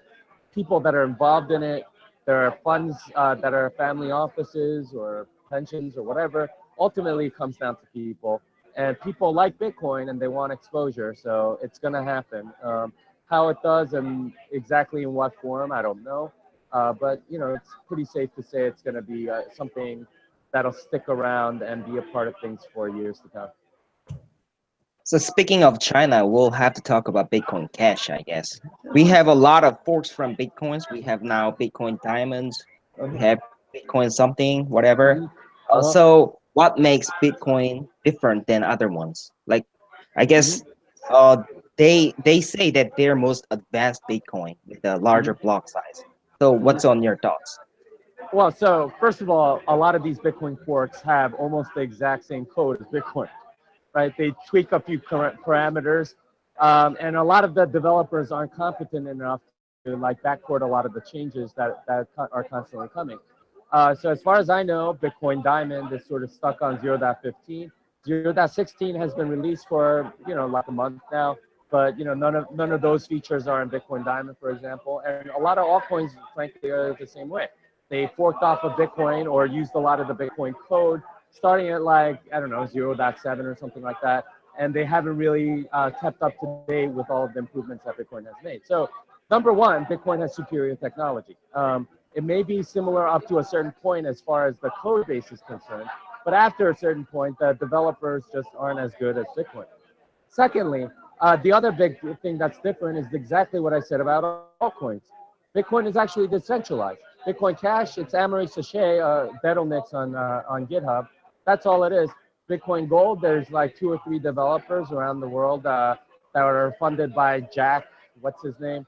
C: people that are involved in it there are funds uh, that are family offices or pensions or whatever. Ultimately, it comes down to people, and people like Bitcoin and they want exposure, so it's gonna happen. Um, how it does and exactly in what form, I don't know. Uh, but you know, it's pretty safe to say it's gonna be uh, something that'll stick around and be a part of things for years to come.
D: So speaking of China, we'll have to talk about Bitcoin Cash, I guess. We have a lot of forks from Bitcoins. We have now Bitcoin Diamonds. We have Bitcoin something, whatever. Uh, so what makes Bitcoin different than other ones? Like, I guess uh, they they say that they're most advanced Bitcoin with a larger block size. So what's on your thoughts?
C: Well, so first of all, a lot of these Bitcoin forks have almost the exact same code as Bitcoin, right? They tweak a few par- parameters, um, and a lot of the developers aren't competent enough to like backport a lot of the changes that that are constantly coming. Uh, so as far as I know, Bitcoin Diamond is sort of stuck on 0.15. 0.16 has been released for you know like a month now, but you know none of none of those features are in Bitcoin Diamond, for example, and a lot of altcoins, frankly, are the same way they forked off of Bitcoin or used a lot of the Bitcoin code, starting at like, I don't know, 0.7 or something like that. And they haven't really uh, kept up to date with all of the improvements that Bitcoin has made. So number one, Bitcoin has superior technology. Um, it may be similar up to a certain point as far as the code base is concerned, but after a certain point, the developers just aren't as good as Bitcoin. Secondly, uh, the other big thing that's different is exactly what I said about altcoins. Bitcoin is actually decentralized. Bitcoin Cash, it's Amaury Séchet, uh, deadalnix on uh, on GitHub. That's all it is. Bitcoin Gold, there's like two or three developers around the world uh, that are funded by Jack. What's his name?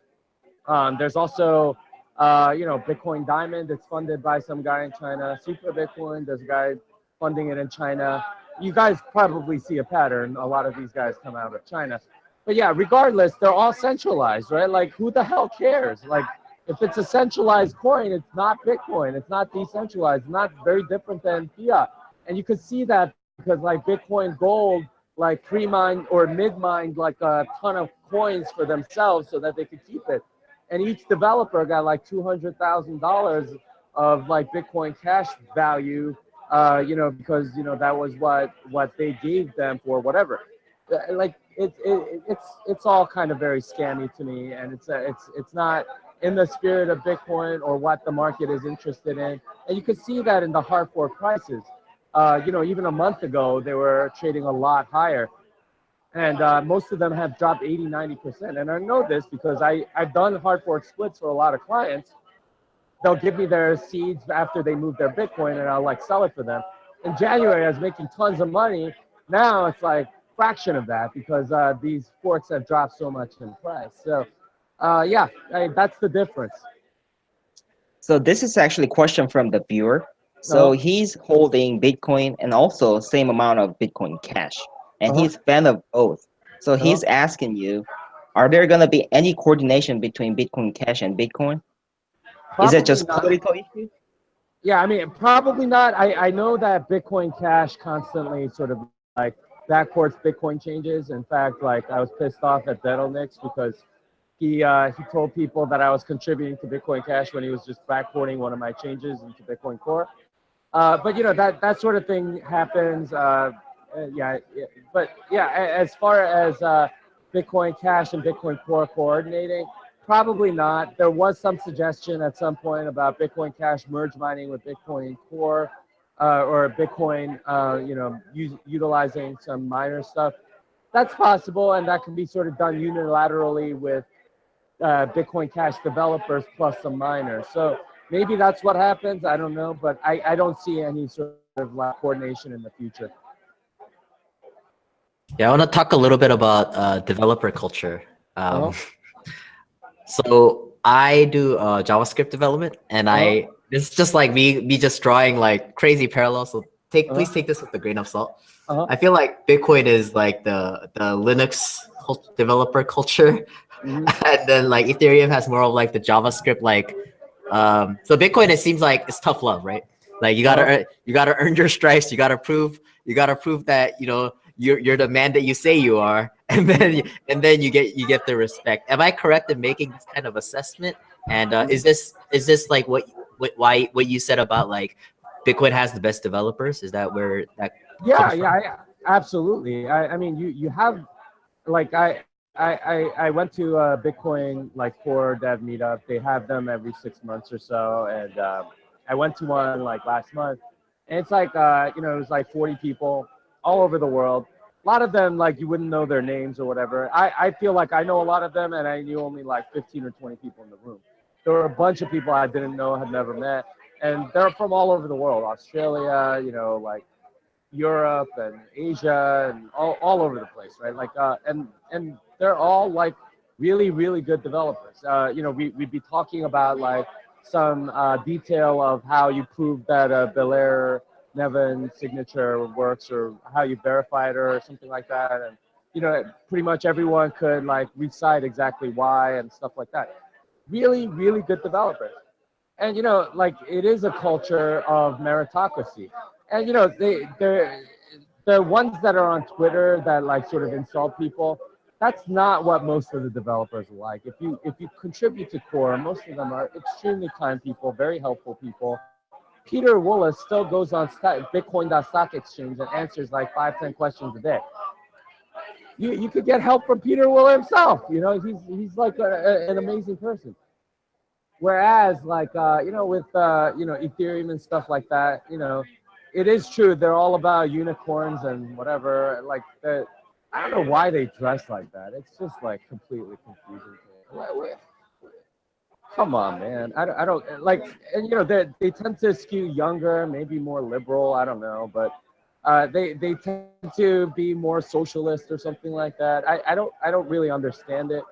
C: Um, there's also, uh, you know, Bitcoin Diamond. It's funded by some guy in China. Super Bitcoin, there's a guy funding it in China. You guys probably see a pattern. A lot of these guys come out of China. But yeah, regardless, they're all centralized, right? Like, who the hell cares? Like, if it's a centralized coin, it's not Bitcoin. It's not decentralized. It's not very different than fiat. And you could see that because like Bitcoin Gold, like pre-mined or mid-mined like a ton of coins for themselves so that they could keep it. And each developer got like two hundred thousand dollars of like Bitcoin Cash value, uh, you know, because you know that was what what they gave them for whatever. Uh, Like it, it it's it's all kind of very scammy to me, and it's a, it's it's not in the spirit of Bitcoin or what the market is interested in. And you can see that in the hard fork prices. Uh, you know, even a month ago, they were trading a lot higher. And uh, most of them have dropped 80, 90%. And I know this because I, I've done hard fork splits for a lot of clients. They'll give me their seeds after they move their Bitcoin and I'll like sell it for them. in January, I was making tons of money. Now it's like fraction of that because uh, these forks have dropped so much in price. So, uh, yeah, I, that's the difference.
D: So this is actually a question from the viewer. So
C: Uh-huh.
D: he's holding Bitcoin and also same amount of Bitcoin cash, and
C: Uh-huh.
D: he's fan of both. So he's asking you, are there gonna be any coordination between Bitcoin Cash and Bitcoin? Is it just
C: not.
D: political issue?
C: Yeah, I mean, probably not. I, I know that Bitcoin Cash constantly sort of like backports Bitcoin changes. In fact, like I was pissed off at deadalnix because he uh, he told people that I was contributing to Bitcoin Cash when he was just backporting one of my changes into Bitcoin Core. Uh, but you know that that sort of thing happens. Uh, uh, yeah, yeah, but yeah, as far as uh, Bitcoin Cash and Bitcoin Core coordinating, Probably not. There was some suggestion at some point about Bitcoin Cash merge mining with Bitcoin Core, uh, or Bitcoin, uh, you know, utilizing some miner stuff. That's possible, and that can be sort of done unilaterally with uh, Bitcoin Cash developers plus some miners. So maybe that's what happens. I don't know, but I, I don't see any sort of like coordination in the future.
B: Yeah, I want to talk a little bit about uh, developer culture. Um,
C: Uh-huh.
B: So I do uh, JavaScript development, and I it's just like me me just drawing like crazy parallels. So take please
C: Uh-huh.
B: take this with a grain of salt.
C: Uh-huh.
B: I feel like Bitcoin is like the the Linux developer culture,
C: Mhm.
B: and then like Ethereum has more of like the JavaScript like. Um, so Bitcoin it seems like it's tough love, right? Like you gotta
C: Uh-huh.
B: earn, you gotta earn your stripes. You gotta prove you gotta prove that you know you're you're the man that you say you are, and then and then you get you get the respect. Am I correct in making this kind of assessment? And uh, is this is this like what what why what you said about like Bitcoin has the best developers? Is that where that
C: Yeah, yeah, I, absolutely. I, I mean, you you have like I. I, I, I went to a Bitcoin like core dev meetup. They have them every six months or so, and um, I went to one like last month, and it's like uh, you know it was like 40 people all over the world. A lot of them like you wouldn't know their names or whatever. I, I feel like I know a lot of them, and I knew only like 15 or 20 people in the room. There were a bunch of people I didn't know, had never met, and they're from all over the world. Australia, you know, like Europe and Asia and all, all over the place, right? Like, uh, and and they're all like really, really good developers. Uh, you know, we we'd be talking about like some uh, detail of how you prove that a Belair Nevin signature works, or how you verify it, or something like that. And you know, pretty much everyone could like recite exactly why and stuff like that. Really, really good developers. And you know, like it is a culture of meritocracy and you know they they're the ones that are on Twitter that like sort of insult people. That's not what most of the developers are like. If you if you contribute to core, most of them are extremely kind people, very helpful people. Pieter Wuille still goes on Bitcoin.stackexchange and answers like five ten questions a day. You you could get help from Pieter Wuille himself. You know he's he's like a, a- an amazing person. Whereas like uh, you know with uh, you know Ethereum and stuff like that, you know it is true they're all about unicorns and whatever like the, i don't know why they dress like that it's just like completely confusing come on man i don't, I don't like and you know they, they tend to skew younger maybe more liberal i don't know but uh, they they tend to be more socialist or something like that i, I don't i don't really understand it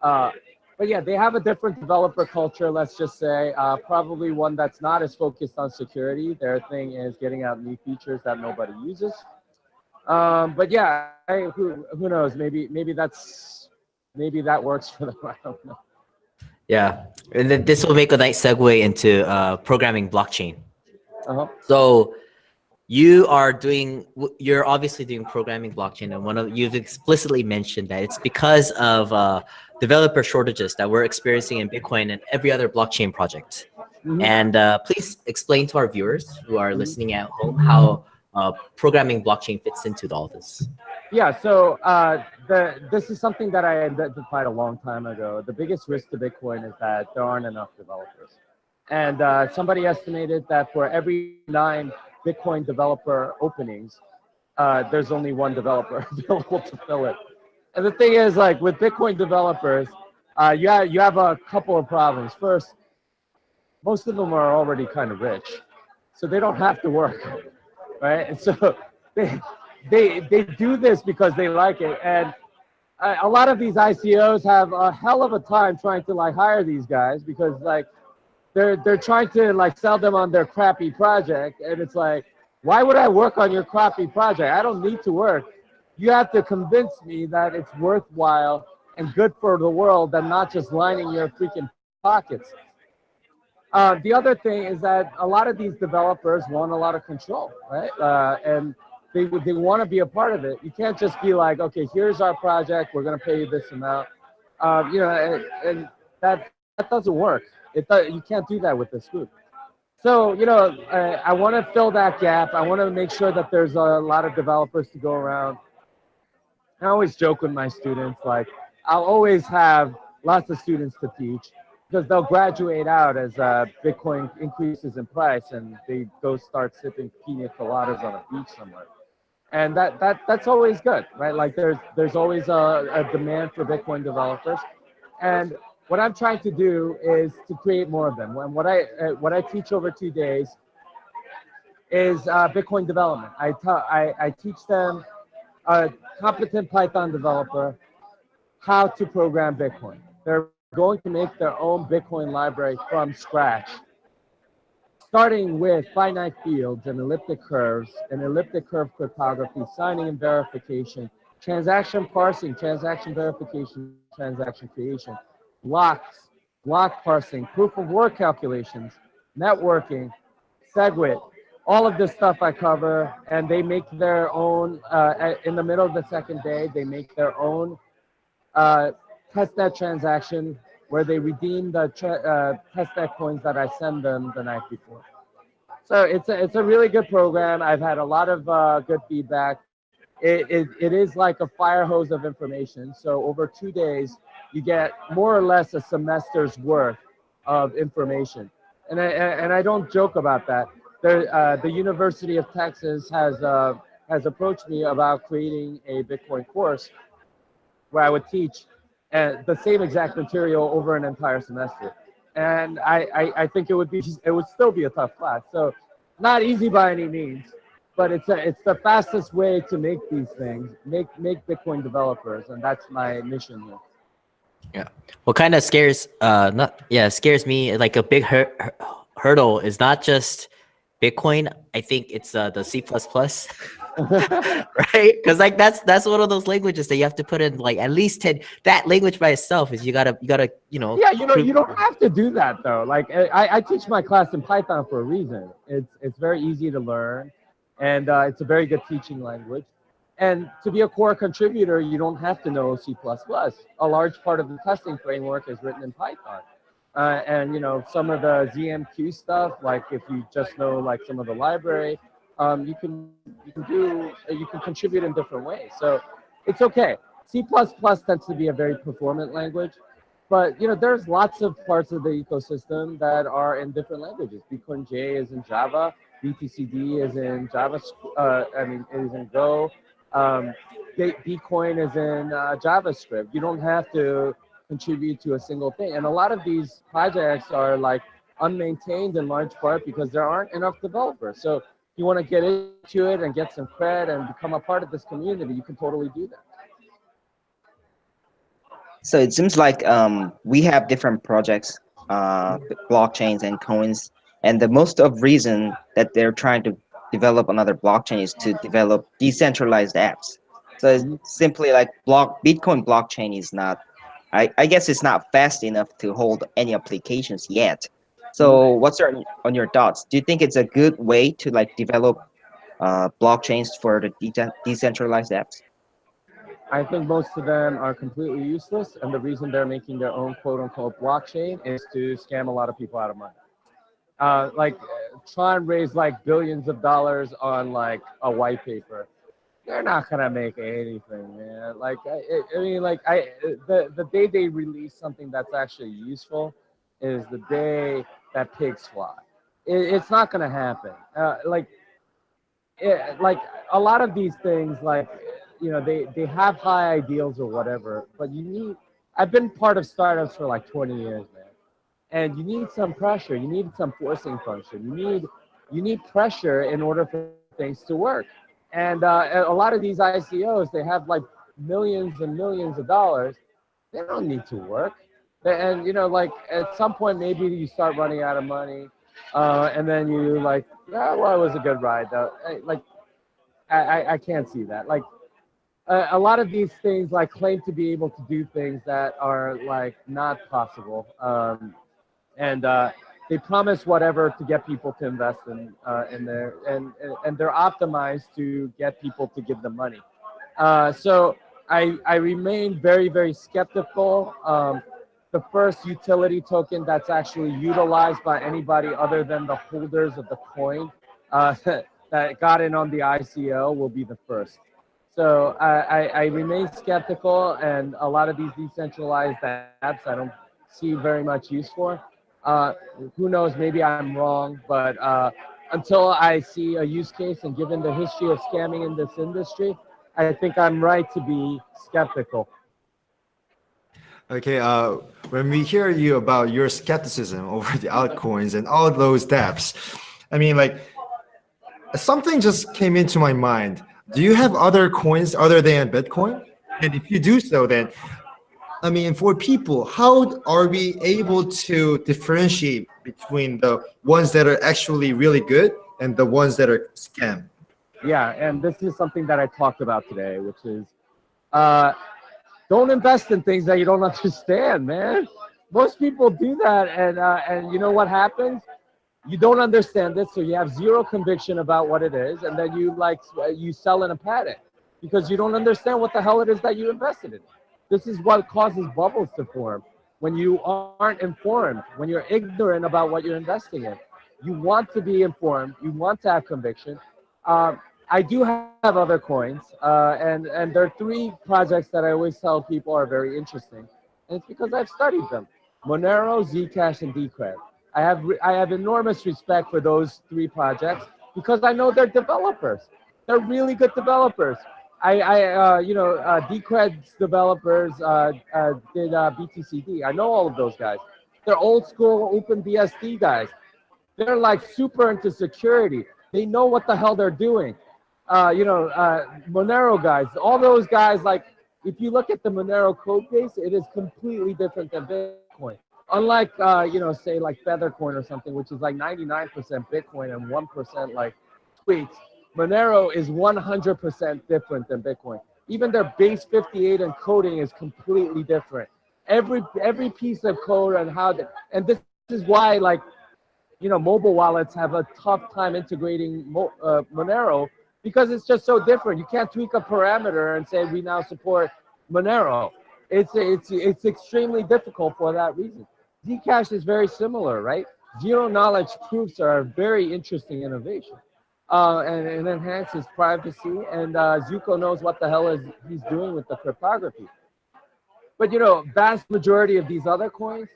C: uh, but yeah, they have a different developer culture, let's just say. Uh, probably one that's not as focused on security. Their thing is getting out new features that nobody uses. Um, but yeah, I, who, who knows? Maybe maybe that's maybe that works for them. I don't know.
B: yeah? And then this will make a nice segue into uh, programming blockchain.
C: Uh-huh.
B: So you are doing you're obviously doing programming blockchain and one of you've explicitly mentioned that it's because of uh, developer shortages that we're experiencing in bitcoin and every other blockchain project
C: Mhm.
B: and uh, please explain to our viewers who are listening at home how uh, programming blockchain fits into all this
C: Yeah, so uh, the this is something that I identified a long time ago. The biggest risk to Bitcoin is that there aren't enough developers, and uh, somebody estimated that for every nine Bitcoin developer openings, uh, there's only one developer available to fill it. And the thing is, like with Bitcoin developers, uh, you have you have a couple of problems. First, most of them are already kind of rich, so they don't have to work right? And so they they they do this because they like it, and a a lot of these ICOs have a hell of a time trying to like hire these guys because like they're they're trying to like sell them on their crappy project, and it's like, why would I work on your crappy project? I don't need to work. You have to convince me that it's worthwhile and good for the world, and not just lining your freaking pockets. Uh, the other thing is that a lot of these developers want a lot of control, right? Uh, and they they want to be a part of it. You can't just be like, okay, here's our project, we're gonna pay you this amount. Uh, you know, and, and that that doesn't work. It you can't do that with this group. So you know, I, I want to fill that gap. I want to make sure that there's a lot of developers to go around. I always joke with my students, like I'll always have lots of students to teach because they'll graduate out as uh, Bitcoin increases in price and they go start sipping pina coladas on a beach somewhere. And that, that that's always good, right? Like there's there's always a, a demand for Bitcoin developers, and what I'm trying to do is to create more of them. When what I uh, what I teach over two days is uh, Bitcoin development. I, I I teach them a competent Python developer how to program Bitcoin. They're going to make their own Bitcoin library from scratch, starting with finite fields and elliptic curves and elliptic curve cryptography, signing and verification, transaction parsing, transaction verification, transaction creation, blocks, block parsing, proof of work calculations, networking, SegWit, all of this stuff I cover, and they make their own, uh, in the middle of the second day, they make their own uh, testnet transaction where they redeem the uh, testnet coins that I send them the night before. So it's a, it's a really good program. I've had a lot of uh, good feedback. It, it, it is like a fire hose of information. So over two days, you get more or less a semester's worth of information. And I, and I don't joke about that. There, uh, the University of Texas has, uh, has approached me about creating a Bitcoin course where I would teach uh, the same exact material over an entire semester. And I, I, I think it would be it would still be a tough class. So not easy by any means, but it's a, it's the fastest way to make these things, make make Bitcoin developers, and that's my mission here.
B: Yeah. What kind of scares uh not yeah scares me like a big hur- hur- hurdle is not just Bitcoin. I think it's uh, the C plus plus. right because like that's that's one of those languages that you have to put in like at least 10 that language by itself is you gotta you gotta you know
C: yeah you know you don't have to do that though like i i teach my class in python for a reason it's it's very easy to learn and uh, it's a very good teaching language and to be a core contributor you don't have to know c++ a large part of the testing framework is written in python uh, and you know some of the zmq stuff like if you just know like some of the library um, you can you can do you can contribute in different ways. So it's okay. C++ tends to be a very performant language, but you know there's lots of parts of the ecosystem that are in different languages. BitcoinJ is in Java, BTCD is in Java. Uh, I mean, is in Go. Um, Bcoin is in uh, JavaScript. You don't have to contribute to a single thing. And a lot of these projects are like unmaintained in large part because there aren't enough developers. So you want to get into it and get some cred and become a part of this community, you can totally do that.
D: So it seems like um, we have different projects, uh, blockchains and coins, and the most of reason that they're trying to develop another blockchain is to develop decentralized apps. So simply like block Bitcoin blockchain is not, I, I guess it's not fast enough to hold any applications yet. So what's your, on your thoughts? Do you think it's a good way to like develop uh, blockchains for the de decentralized apps?
C: I think most of them are completely useless, and the reason they're making their own quote-unquote blockchain is to scam a lot of people out of money. Uh, like, try and raise like billions of dollars on like a white paper. They're not gonna make anything, man. Like, I, I mean, like, I the the day they release something that's actually useful is the day that pigs fly. It, it's not to happen. Uh, like, it, like a lot of these things, like you know, they they have high ideals or whatever, but you need. I've been part of startups for like 20 years, man, and you need some pressure. You need some forcing function. You need you need pressure in order for things to work. And uh, a lot of these ICOs, they have like millions and millions of dollars. They don't need to work. And you know, like at some point, maybe you start running out of money, uh, and then you like, yeah, well, it was a good ride though. Like, I, I, can't see that. Like, a, a lot of these things like claim to be able to do things that are like not possible. Um, and uh, they promise whatever to get people to invest in uh, in there, and and they're optimized to get people to give them money. Uh, so I I remain very very skeptical. Um, the first utility token that's actually utilized by anybody other than the holders of the coin uh, that got in on the ICO will be the first. So I, I, I remain skeptical, and a lot of these decentralized apps I don't see very much use for. Uh, who knows? Maybe I'm wrong, but uh, until I see a use case, and given the history of scamming in this industry, I think I'm right to be skeptical.
A: Okay, uh, when we hear you about your skepticism over the altcoins and all those dApps, I mean, like something just came into my mind. Do you have other coins other than Bitcoin? And if you do so, then I mean, for people, how are we able to differentiate between the ones that are actually really good and the ones that are scam?
C: Yeah, and this is something that I talked about today, which is uh, don't invest in things that you don't understand, man. Most people do that, and uh, and you know what happens? You don't understand it, so you have zero conviction about what it is, and then you like you sell in a panic because you don't understand what the hell it is that you invested in. This is what causes bubbles to form when you aren't informed, when you're ignorant about what you're investing in. You want to be informed, you want to have conviction. Um, I do have other coins, uh, and, and there are three projects that I always tell people are very interesting. And it's because I've studied them. Monero, Zcash, and Decred. I have, I have enormous respect for those three projects because I know they're developers. They're really good developers. I, I uh, you know, uh, Decred's developers uh, uh, did uh, BTCD. I know all of those guys. They're old school OpenBSD guys. They're like super into security. They know what the hell they're doing. Uh, you know, uh, Monero guys, all those guys, like, if you look at the Monero code base, it is completely different than Bitcoin. Unlike, you know, say like Feathercoin or something, which is like 99% Bitcoin and 1% like tweets Monero is 100% different than Bitcoin. Even their base 58 encoding is completely different. Every every piece of code and how, the, and this is why like, you know, mobile wallets have a tough time integrating Mo, uh, Monero because it's just so different. You can't tweak a parameter and say we now support Monero. It's it's it's extremely difficult for that reason. Zcash is very similar, right? Zero knowledge proofs are a very interesting innovation uh, and, and enhances privacy. And uh, Zooko knows what the hell is he's doing with the cryptography. But you know, vast majority of these other coins,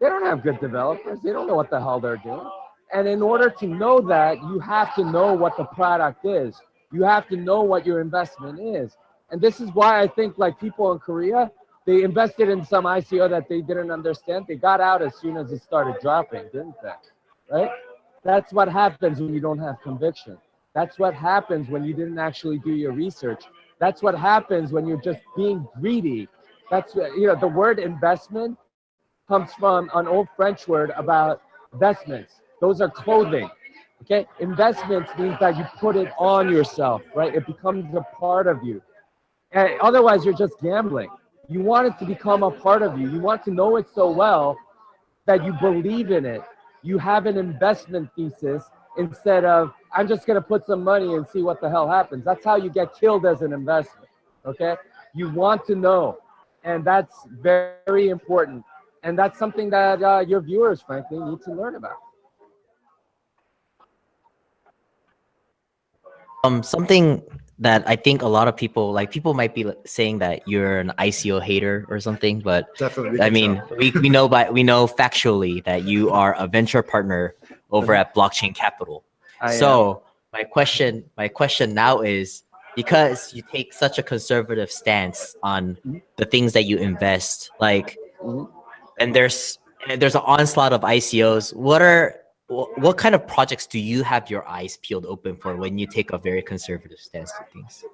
C: they don't have good developers. They don't know what the hell they're doing. And in order to know that, you have to know what the product is. You have to know what your investment is. And this is why I think like people in Korea, they invested in some ICO that they didn't understand. They got out as soon as it started dropping, didn't they? Right? That's what happens when you don't have conviction. That's what happens when you didn't actually do your research. That's what happens when you're just being greedy. That's, you know, the word investment comes from an old French word about vestments. Those are clothing. Okay, investments means that you put it on yourself, right? It becomes a part of you. And otherwise, you're just gambling. You want it to become a part of you. You want to know it so well that you believe in it you have an investment thesis instead of I'm just going to put some money and see what the hell happens. That's how you get killed as an investment. Okay, you want to know, and that's very important, and that's something that uh, your viewers, frankly, need to learn about.
B: Um, something that I think a lot of people like people might be saying that you're an ICO hater or something, but
A: Definitely.
B: I mean, we, we know by we know factually that you are a venture partner over at Blockchain Capital.
C: I,
B: so my question my question now is because you take such a conservative stance on the things that you invest, like
C: Mhm.
B: and there's and there's an onslaught of ICOs. What are what kind of projects do you have your eyes peeled open for when you take a very conservative stance to things?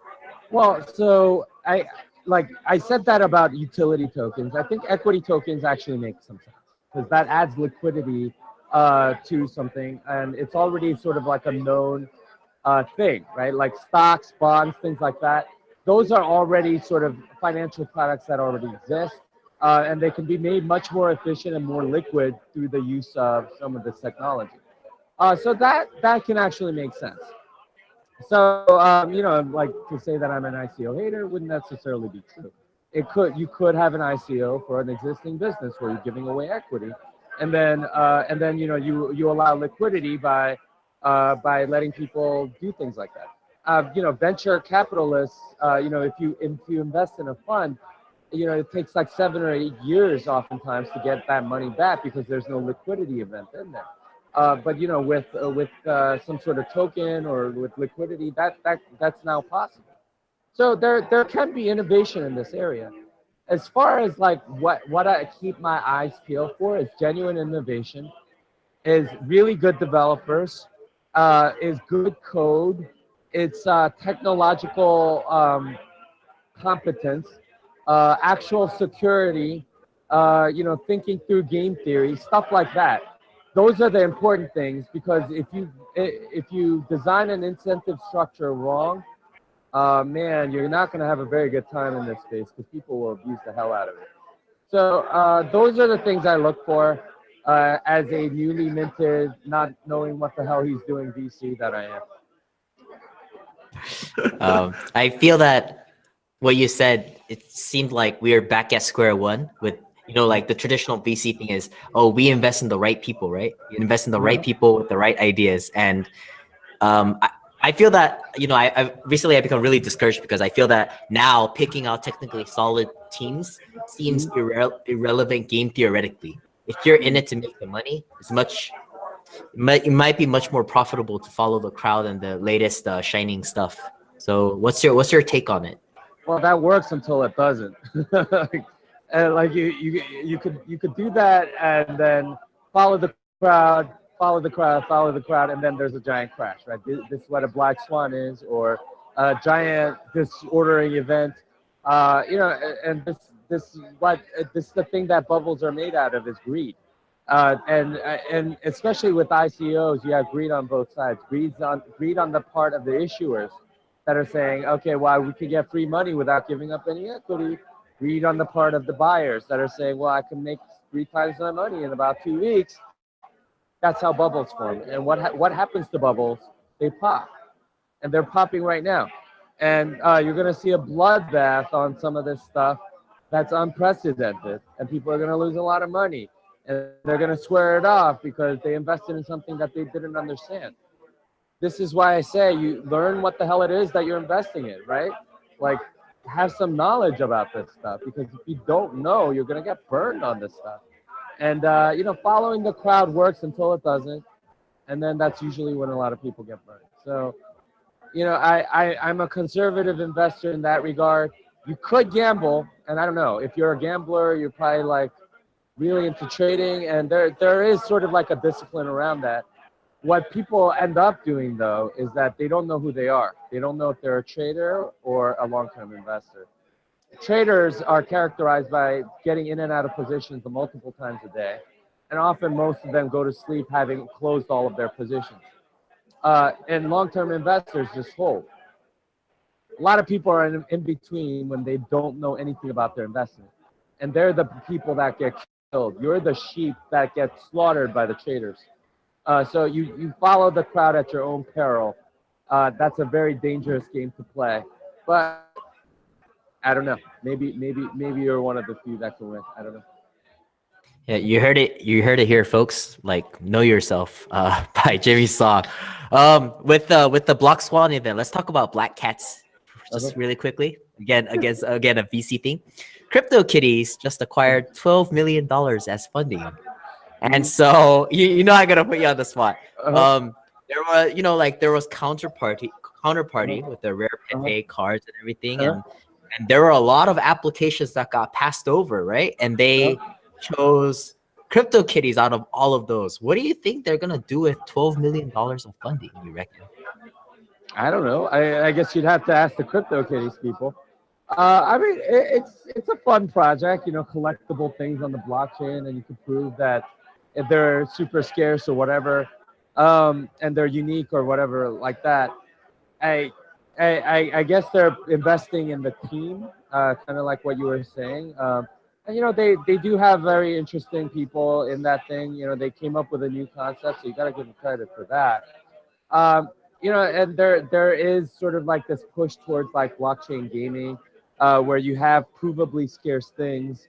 C: Well, so I like I said that about utility tokens. I think equity tokens actually make some sense because that adds liquidity uh, to something, and it's already sort of like a known uh, thing, right? Like stocks, bonds, things like that. Those are already sort of financial products that already exist, uh, and they can be made much more efficient and more liquid through the use of some of this technology. Uh, so that that can actually make sense. So um, you know, like to say that I'm an ICO hater wouldn't necessarily be true. It could you could have an ICO for an existing business where you're giving away equity, and then uh, and then you know you you allow liquidity by uh, by letting people do things like that. Uh, you know, venture capitalists. Uh, you know, if you if you invest in a fund, you know it takes like seven or eight years oftentimes to get that money back because there's no liquidity event in there. Uh, but you know, with uh, with uh, some sort of token or with liquidity, that that that's now possible. So there there can be innovation in this area. As far as like what what I keep my eyes peeled for is genuine innovation, is really good developers, uh, is good code, it's uh, technological um, competence, uh, actual security, uh, you know, thinking through game theory, stuff like that those are the important things because if you if you design an incentive structure wrong, uh, man, you're not going to have a very good time in this space because people will abuse the hell out of it. So uh, those are the things I look for uh, as a newly minted, not knowing what the hell he's doing VC that I am.
B: um, I feel that what you said, it seemed like we are back at square one with you know, like the traditional VC thing is, oh, we invest in the right people, right? You invest in the right people with the right ideas. And um, I, I feel that, you know, I, I've recently I've become really discouraged because I feel that now picking out technically solid teams seems irre irrelevant game theoretically. If you're in it to make the money, it's much, it might, it might be much more profitable to follow the crowd and the latest uh, shining stuff. So what's your, what's your take on it?
C: Well, that works until it doesn't. and like you you you could you could do that and then follow the crowd follow the crowd follow the crowd and then there's a giant crash right this, this is what a black swan is or a giant disordering event uh, you know and this this what this is the thing that bubbles are made out of is greed uh, and and especially with ICOs, you have greed on both sides. Greed on greed on the part of the issuers that are saying, okay, well, we could get free money without giving up any equity Read on the part of the buyers that are saying, well, I can make three times my money in about two weeks. That's how bubbles form. And what, ha what happens to bubbles? They pop. And they're popping right now. And uh, you're going to see a bloodbath on some of this stuff that's unprecedented. And people are going to lose a lot of money. And they're going to swear it off because they invested in something that they didn't understand. This is why I say you learn what the hell it is that you're investing in, right? Like have some knowledge about this stuff because if you don't know, you're gonna get burned on this stuff. And uh, you know, following the crowd works until it doesn't, and then that's usually when a lot of people get burned. So, you know, I, I I'm a conservative investor in that regard. You could gamble, and I don't know if you're a gambler, you're probably like really into trading, and there there is sort of like a discipline around that. What people end up doing though is that they don't know who they are. They don't know if they're a trader or a long-term investor. Traders are characterized by getting in and out of positions multiple times a day. And often most of them go to sleep having closed all of their positions. Uh, and long-term investors just hold. A lot of people are in, in between when they don't know anything about their investment. And they're the people that get killed. You're the sheep that get slaughtered by the traders. Uh, so you, you follow the crowd at your own peril. Uh, that's a very dangerous game to play. But I don't know. Maybe maybe maybe you're one of the few that can win. I don't know.
B: Yeah, you heard it. You heard it here, folks. Like, know yourself uh, by Jimmy Song. Um, with the with the Block Swan event, let's talk about Black Cats just okay. really quickly. Again, against again a VC thing. CryptoKitties just acquired twelve million dollars as funding. And so you, you know I gotta put you on the spot. Uh. Um, there was you know like there was counterparty counterparty uh with the rare Pepe uh -huh. cards and everything, uh-huh. and and there were a lot of applications that got passed over, right? And they uh-huh. chose crypto kitties out of all of those. What do you think they're gonna do with twelve million dollars of funding? You reckon?
C: I don't know. I, I guess you'd have to ask the CryptoKitties people. Uh, I mean, it, it's it's a fun project, you know, collectible things on the blockchain, and you can prove that if they're super scarce or whatever, um, and they're unique or whatever like that. I, I, I- guess they're investing in the team, uh, kind of like what you were saying. Um, and you know, they they do have very interesting people in that thing. You know, they came up with a new concept, so you got to give them credit for that. Um, you know, and there there is sort of like this push towards like blockchain gaming, uh, where you have provably scarce things.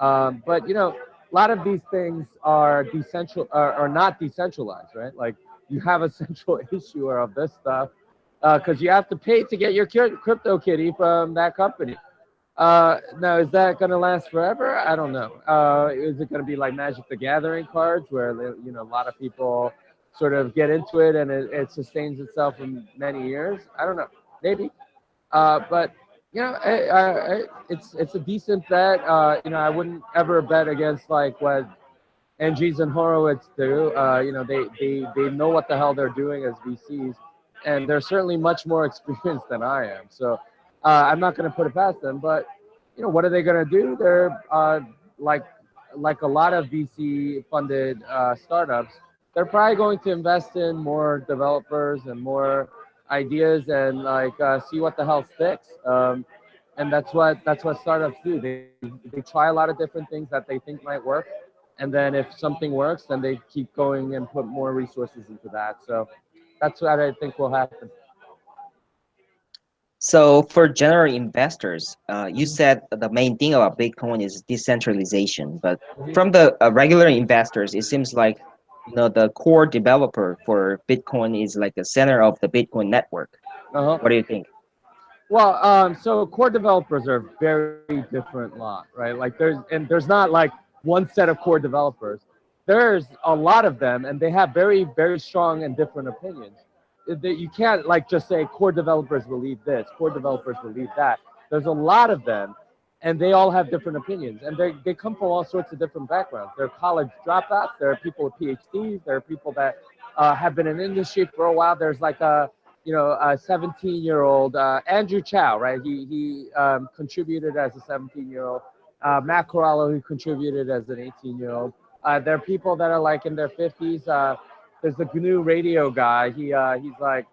C: Um, but you know, a lot of these things are decentral are, are not decentralized, right? Like you have a central issuer of this stuff because you have to pay to get your crypto kitty from that company. Uh, now, is that going to last forever? I don't know. Uh, is it going to be like Magic the Gathering cards, where you know a lot of people sort of get into it and it, it sustains itself for many years? I don't know. Maybe. Uh, but you know, I, I, I, it's it's a decent bet. Uh, you know, I wouldn't ever bet against like what Andreessen and Horowitz do. Uh, you know, they they they know what the hell they're doing as VCs, and they're certainly much more experienced than I am. So uh, I'm not going to put it past them. But you know, what are they going to do? They're uh, like like a lot of VC funded uh, startups. They're probably going to invest in more developers and more ideas and like uh, see what the hell sticks. Um, and that's what that's what startups do. They they try a lot of different things that they think might work, and then if something works, then they keep going and put more resources into that. So that's what I think will happen.
D: So for general investors, uh, you said the main thing about Bitcoin is decentralization, but
C: Mhm.
D: from the uh, regular investors, it seems like you know the core developer for Bitcoin is like the center of the Bitcoin network.
C: Uh-huh.
D: What do you think?
C: Well, um, so core developers are a very different lot, right? Like there's and there's not like one set of core developers. There's a lot of them, and they have very very strong and different opinions. That you can't like just say core developers believe this, core developers believe that. There's a lot of them, and they all have different opinions, and they they come from all sorts of different backgrounds. There are college dropouts. There are people with PhDs. There are people that uh, have been in industry for a while. There's like a you know, a 17 year old uh, Andrew Chow, right? He he um, contributed as a 17 year old. Uh, Matt Corallo, who contributed as an 18 year old. Uh, there are people that are like in their 50s. Uh, there's the GNU radio guy. He uh, he's like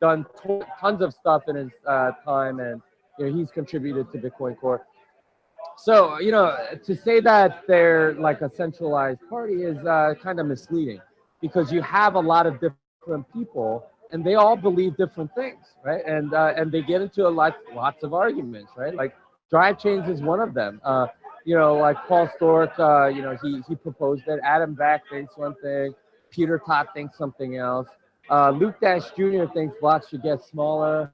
C: done to- tons of stuff in his time, and you know he's contributed to Bitcoin Core. So you know, to say that they're like a centralized party is uh, kind of misleading, because you have a lot of different people and they all believe different things, right? And uh, and they get into a lot lots of arguments, right? Like drive chains is one of them. Uh, you know, like Paul Sztorc, uh, you know, he he proposed it. Adam Back thinks one thing. Peter Todd thinks something else. Uh, Luke Dash Jr. thinks blocks should get smaller.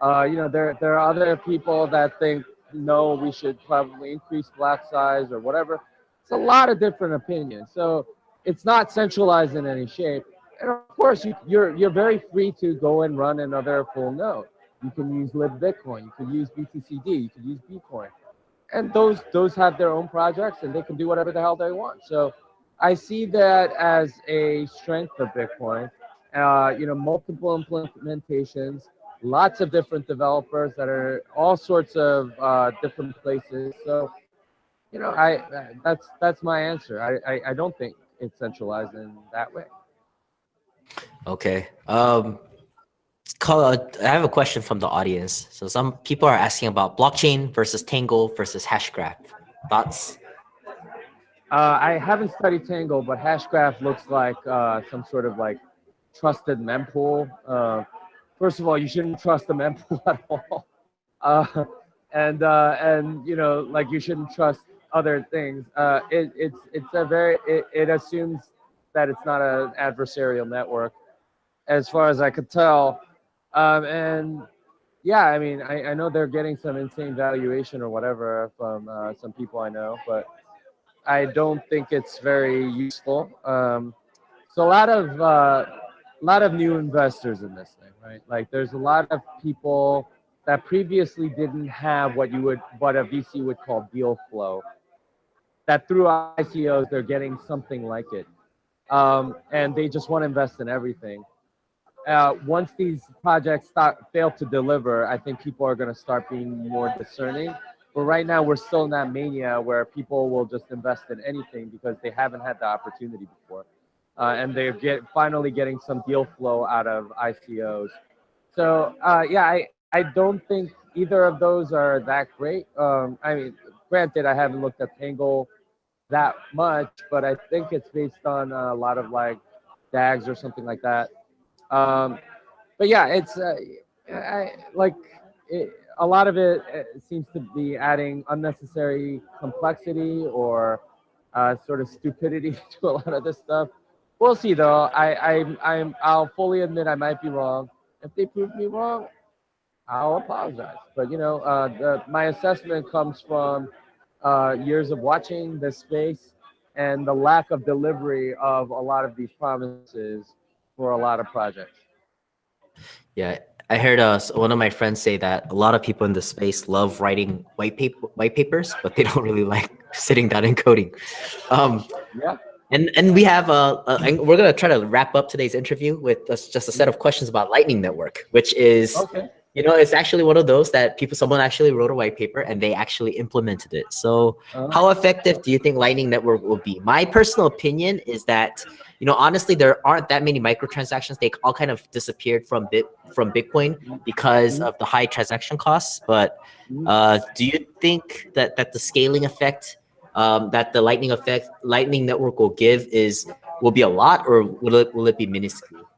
C: Uh, you know, there there are other people that think no, we should probably increase block size or whatever. It's a lot of different opinions. So it's not centralized in any shape. And of course, you, you're you're very free to go and run another full node. You can use libBitcoin, you can use BTCD, you can use Bcoin, and those those have their own projects and they can do whatever the hell they want. So I see that as a strength of Bitcoin. Uh, you know, multiple implementations, lots of different developers that are all sorts of uh, different places. So, you know, I that's that's my answer. I, I I don't think it's centralized in that way.
B: Okay. Um, call, uh, I have a question from the audience. So some people are asking about blockchain versus Tangle versus Hashgraph. Thoughts?
C: Uh, I haven't studied Tangle, but Hashgraph looks like uh, some sort of like trusted mempool. Uh, first of all, you shouldn't trust the mempool at all, uh, and uh, and you know like you shouldn't trust other things. Uh, it, it's it's a very it, it assumes that it's not an adversarial network, as far as I could tell, um, and yeah, I mean I, I know they're getting some insane valuation or whatever from uh, some people I know, but I don't think it's very useful. Um, so a lot of uh, a lot of new investors in this thing, right? Like there's a lot of people that previously didn't have what you would what a VC would call deal flow. that through ICOs they're getting something like it, um, and they just want to invest in everything. Uh, once these projects start fail to deliver, I think people are going to start being more discerning. But right now, we're still in that mania where people will just invest in anything because they haven't had the opportunity before, uh, and they're get finally getting some deal flow out of ICOs. So uh, yeah, I I don't think either of those are that great. Um, I mean, granted, I haven't looked at Tangle that much, but I think it's based on a lot of like DAGs or something like that. Um, but yeah, it's uh, I, like it, a lot of it, uh seems to be adding unnecessary complexity or uh, sort of stupidity to a lot of this stuff. We'll see though. I, I I'm I'll fully admit I might be wrong. If they prove me wrong, I'll apologize. But you know, uh, the, my assessment comes from uh, years of watching this space and the lack of delivery of a lot of these promises for a lot of projects.
B: Yeah, I heard uh, one of my friends say that a lot of people in the space love writing white paper white papers, but they don't really like sitting down and coding. Um,
C: Yeah.
B: And and we have uh, uh and we're gonna try to wrap up today's interview with just a set of questions about Lightning Network, which is
C: Okay.
B: you know it's actually one of those that people someone actually wrote a white paper and they actually implemented it. So
C: Uh,
B: how effective do you think Lightning Network will be? My personal opinion is that, you know, honestly, there aren't that many microtransactions. They all kind of disappeared from Bit from Bitcoin because of the high transaction costs. But
C: Mhm.
B: uh, do you think that that the scaling effect, um, that the Lightning effect, Lightning Network will give is will be a lot, or will it will it be minuscule?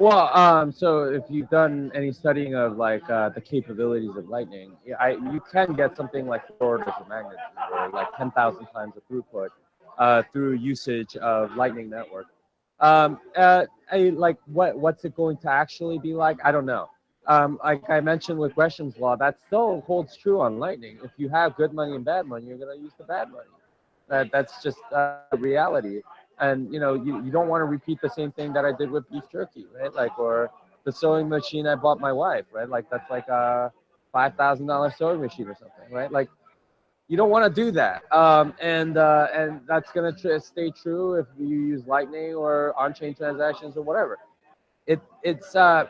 C: Well, um, so if you've done any studying of like uh, the capabilities of Lightning, I, you can get something like four orders of magnitude or like 10,000 times the throughput uh, through usage of Lightning Network. Um, uh, I, like what what's it going to actually be like? I don't know. Um, like I mentioned with Gresham's law, that still holds true on Lightning. If you have good money and bad money, you're going to use the bad money. That that's just uh, reality. And you know you, you don't want to repeat the same thing that i did with beef jerky right? Like or the sewing machine i bought my wife right? Like that's like a five thousand dollar sewing machine or something right? Like you don't want to do that. Um, and uh, and that's going to tr- stay true if you use lightning or on-chain transactions or whatever. It it's uh,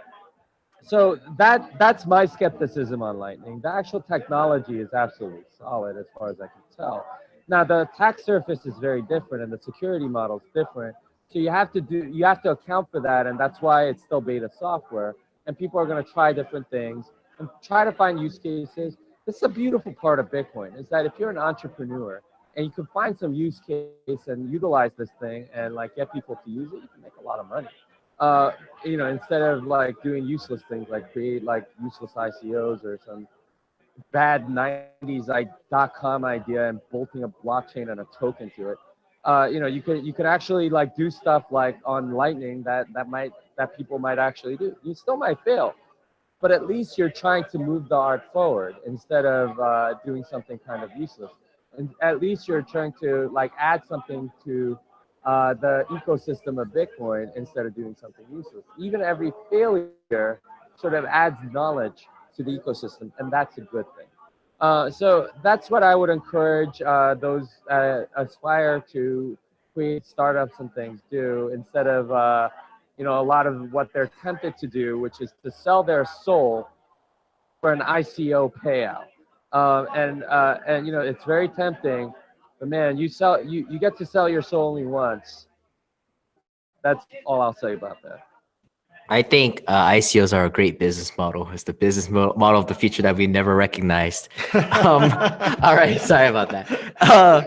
C: so that that's my skepticism on lightning the actual technology is absolutely solid as far as i can tell now the attack surface is very different and the security model is different. So you have to do you have to account for that and that's why it's still beta software and people are going to try different things and try to find use cases. This is a beautiful part of Bitcoin is that if you're an entrepreneur and you can find some use case and utilize this thing and like get people to use it, you can make a lot of money. Uh, you know, instead of like doing useless things like create like useless ICOs or some bad 90s I, dot com idea and bolting a blockchain and a token to it. Uh, you know, you could you could actually like do stuff like on Lightning that that might that people might actually do. You still might fail, but at least you're trying to move the art forward instead of uh, doing something kind of useless. And at least you're trying to like add something to uh, the ecosystem of Bitcoin instead of doing something useless. Even every failure sort of adds knowledge to the ecosystem, and that's a good thing. Uh, so that's what I would encourage uh, those uh, aspire to create startups and things do instead of uh, you know a lot of what they're tempted to do, which is to sell their soul for an ICO payout. Um, and uh, and you know it's very tempting, but man, you sell you you get to sell your soul only once. That's all I'll say about that.
B: I think uh, ICOs are a great business model. It's the business mo- model of the future that we never recognized. Um, all right, sorry about that. Uh,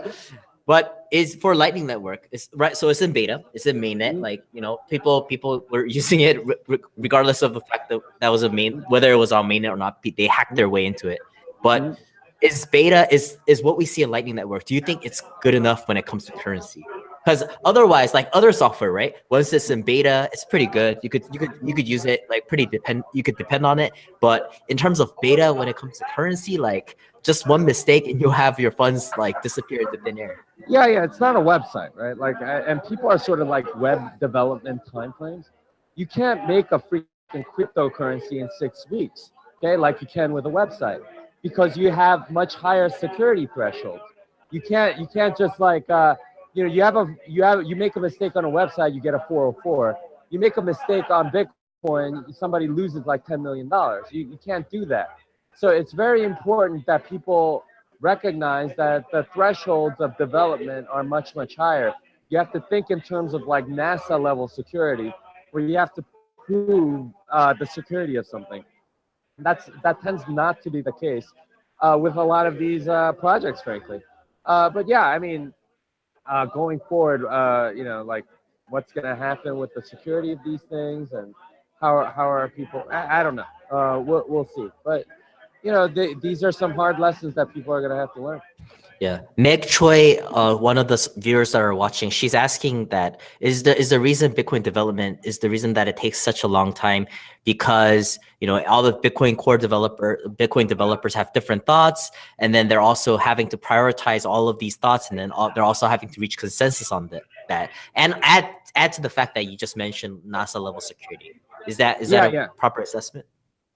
B: but is for Lightning Network. It's right. So it's in beta. It's in mainnet.
C: Mhm.
B: Like you know, people people were using it re- re- regardless of the fact that that was a main, whether it was on mainnet or not. They hacked their way into it. But
C: Mhm.
B: Is beta is is what we see in Lightning Network. Do you think it's good enough when it comes to currency? Because otherwise, like other software, right? Once it's in beta, it's pretty good. You could you could you could use it like pretty depend. You could depend on it. But in terms of beta, when it comes to currency, like just one mistake and you'll have your funds like disappear into thin air.
C: Yeah, yeah, it's not a website, right? Like, I- and people are sort of like web development timeframes. You can't make a freaking cryptocurrency in six weeks, okay? Like you can with a website, because you have much higher security thresholds. you can't you can't just like uh, you know you have a you have you make a mistake on a website, you get a 404. You make a mistake on Bitcoin, somebody loses like 10 million dollars. You, you can't do that. So it's very important that people recognize that the thresholds of development are much much higher. You have to think in terms of like NASA level security, where you have to prove uh, the security of something. That's that tends not to be the case uh, with a lot of these uh, projects, frankly. Uh, but yeah, I mean, uh, going forward, uh, you know, like what's going to happen with the security of these things and how are, how are people? I, I don't know. Uh, we'll we'll see. But you know, they, these are some hard lessons that people are going to have to learn.
B: Yeah, Meg Choi, uh, one of the viewers that are watching, she's asking that is the is the reason Bitcoin development is the reason that it takes such a long time because you know all the Bitcoin core developer Bitcoin developers have different thoughts, and then they're also having to prioritize all of these thoughts, and then all, they're also having to reach consensus on that. That and add add to the fact that you just mentioned NASA level security. Is that is that a
C: Yeah, yeah.
B: proper assessment?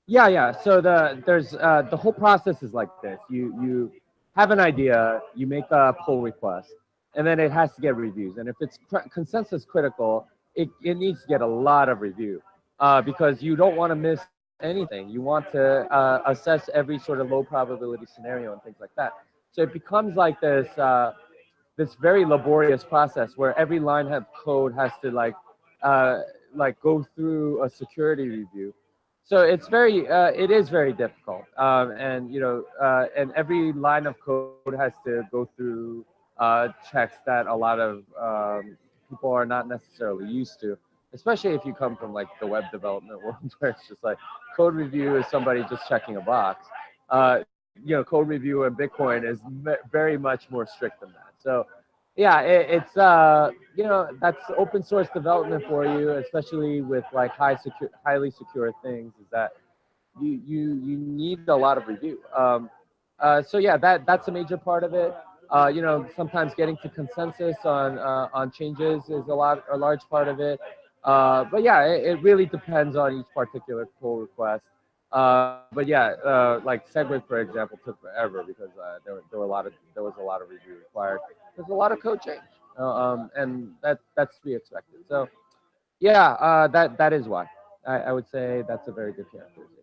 C: Yeah, yeah. So the there's uh, the whole process is like this. You you have an idea, you make a pull request, and then it has to get reviews. And if it's consensus critical, it, it needs to get a lot of review uh, because you don't want to miss anything. You want to uh, assess every sort of low probability scenario and things like that. So it becomes like this uh, this very laborious process where every line of code has to like uh, like go through a security review so it's very uh, it is very difficult um, and you know uh, and every line of code has to go through uh, checks that a lot of um, people are not necessarily used to especially if you come from like the web development world where it's just like code review is somebody just checking a box. Uh, you know code review in bitcoin is very much more strict than that. So yeah it, it's uh you know that's open source development for you especially with like high secure highly secure things is that you you you need a lot of review. Um uh so yeah that that's a major part of it. Uh you know sometimes getting to consensus on uh, on changes is a lot a large part of it. Uh but yeah it, it really depends on each particular pull request. Uh, but yeah, uh, like Segwit, for example, took forever because uh, there, were, there were a lot of there was a lot of review required. There's a lot of code change, uh, um, and that that's to be expected. So, yeah, uh, that that is why I, I would say that's a very good characterization.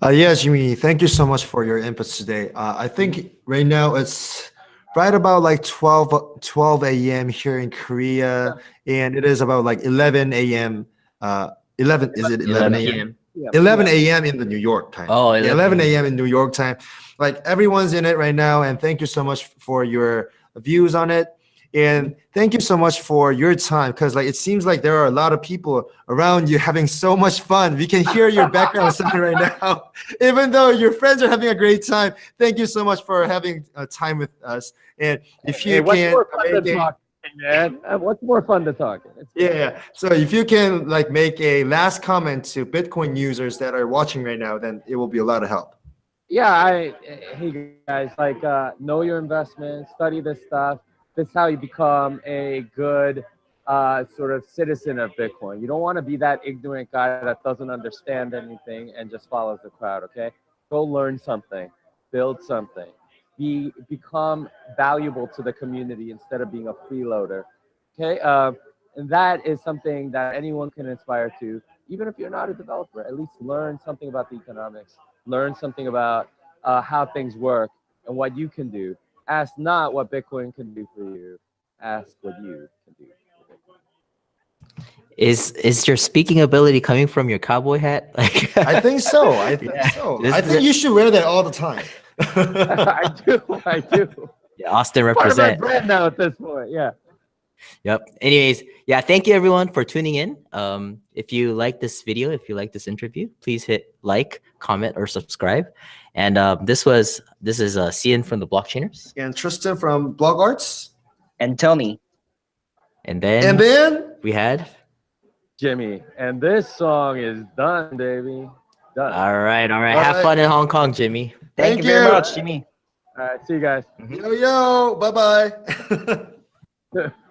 A: Uh, yes, Jimmy, thank you so much for your inputs today. Uh, I think right now it's right about like 12, 12 a.m. here in Korea, and it is about like 11 a.m. Uh, 11, is it 11 a.m.?
C: Yeah,
A: 11
C: yeah.
A: a.m. in the New York time.
B: Oh,
A: 11 a.m. in New York time. Like everyone's in it right now, and thank you so much for your views on it. And thank you so much for your time because like it seems like there are a lot of people around you having so much fun. We can hear your background sound right now, even though your friends are having a great time. Thank you so much for having uh, time with us. And if you
C: Hey, what's
A: can,
C: more fun
A: make
C: than
A: a-
C: talking, man? Uh, What's more fun to talk?
A: Yeah, yeah. So if you can like make a last comment to Bitcoin users that are watching right now, then it will be a lot of help.
C: yeah i hey guys like uh know your investments study this stuff this is how you become a good uh sort of citizen of bitcoin you don't want to be that ignorant guy that doesn't understand anything and just follows the crowd okay go learn something build something be become valuable to the community instead of being a freeloader okay uh, and that is something that anyone can aspire to even if you're not a developer at least learn something about the economics learn something about uh, how things work and what you can do. Ask not what Bitcoin can do for you. Ask what you can do.
B: Is is your speaking ability coming from your cowboy hat? Like
A: I think so. I think
B: Yeah.
A: so.
B: This
A: I think
B: a-
A: you should wear that all the time.
C: I do. I do.
B: Yeah, Austin
C: Part of my
B: represent.
C: brand now at this point. Yeah.
B: Yep. Anyways, yeah, thank you everyone for tuning in. Um, if you like this video, if you like this interview, please hit like, comment, or subscribe. And um, this was this is uh, Cian from the Blockchainers,
A: and Tristan from Blog Arts.
D: And Tony,
B: and then,
A: And then
B: we had.
C: Jimmy. And this song is done, baby. Done.
B: All right, all right.
A: All
B: Have
A: right.
B: fun in Hong Kong, Jimmy.
D: Thank,
A: Thank
D: you very
A: you.
D: much, Jimmy.
C: All right. See you guys.
A: yo yo, bye bye.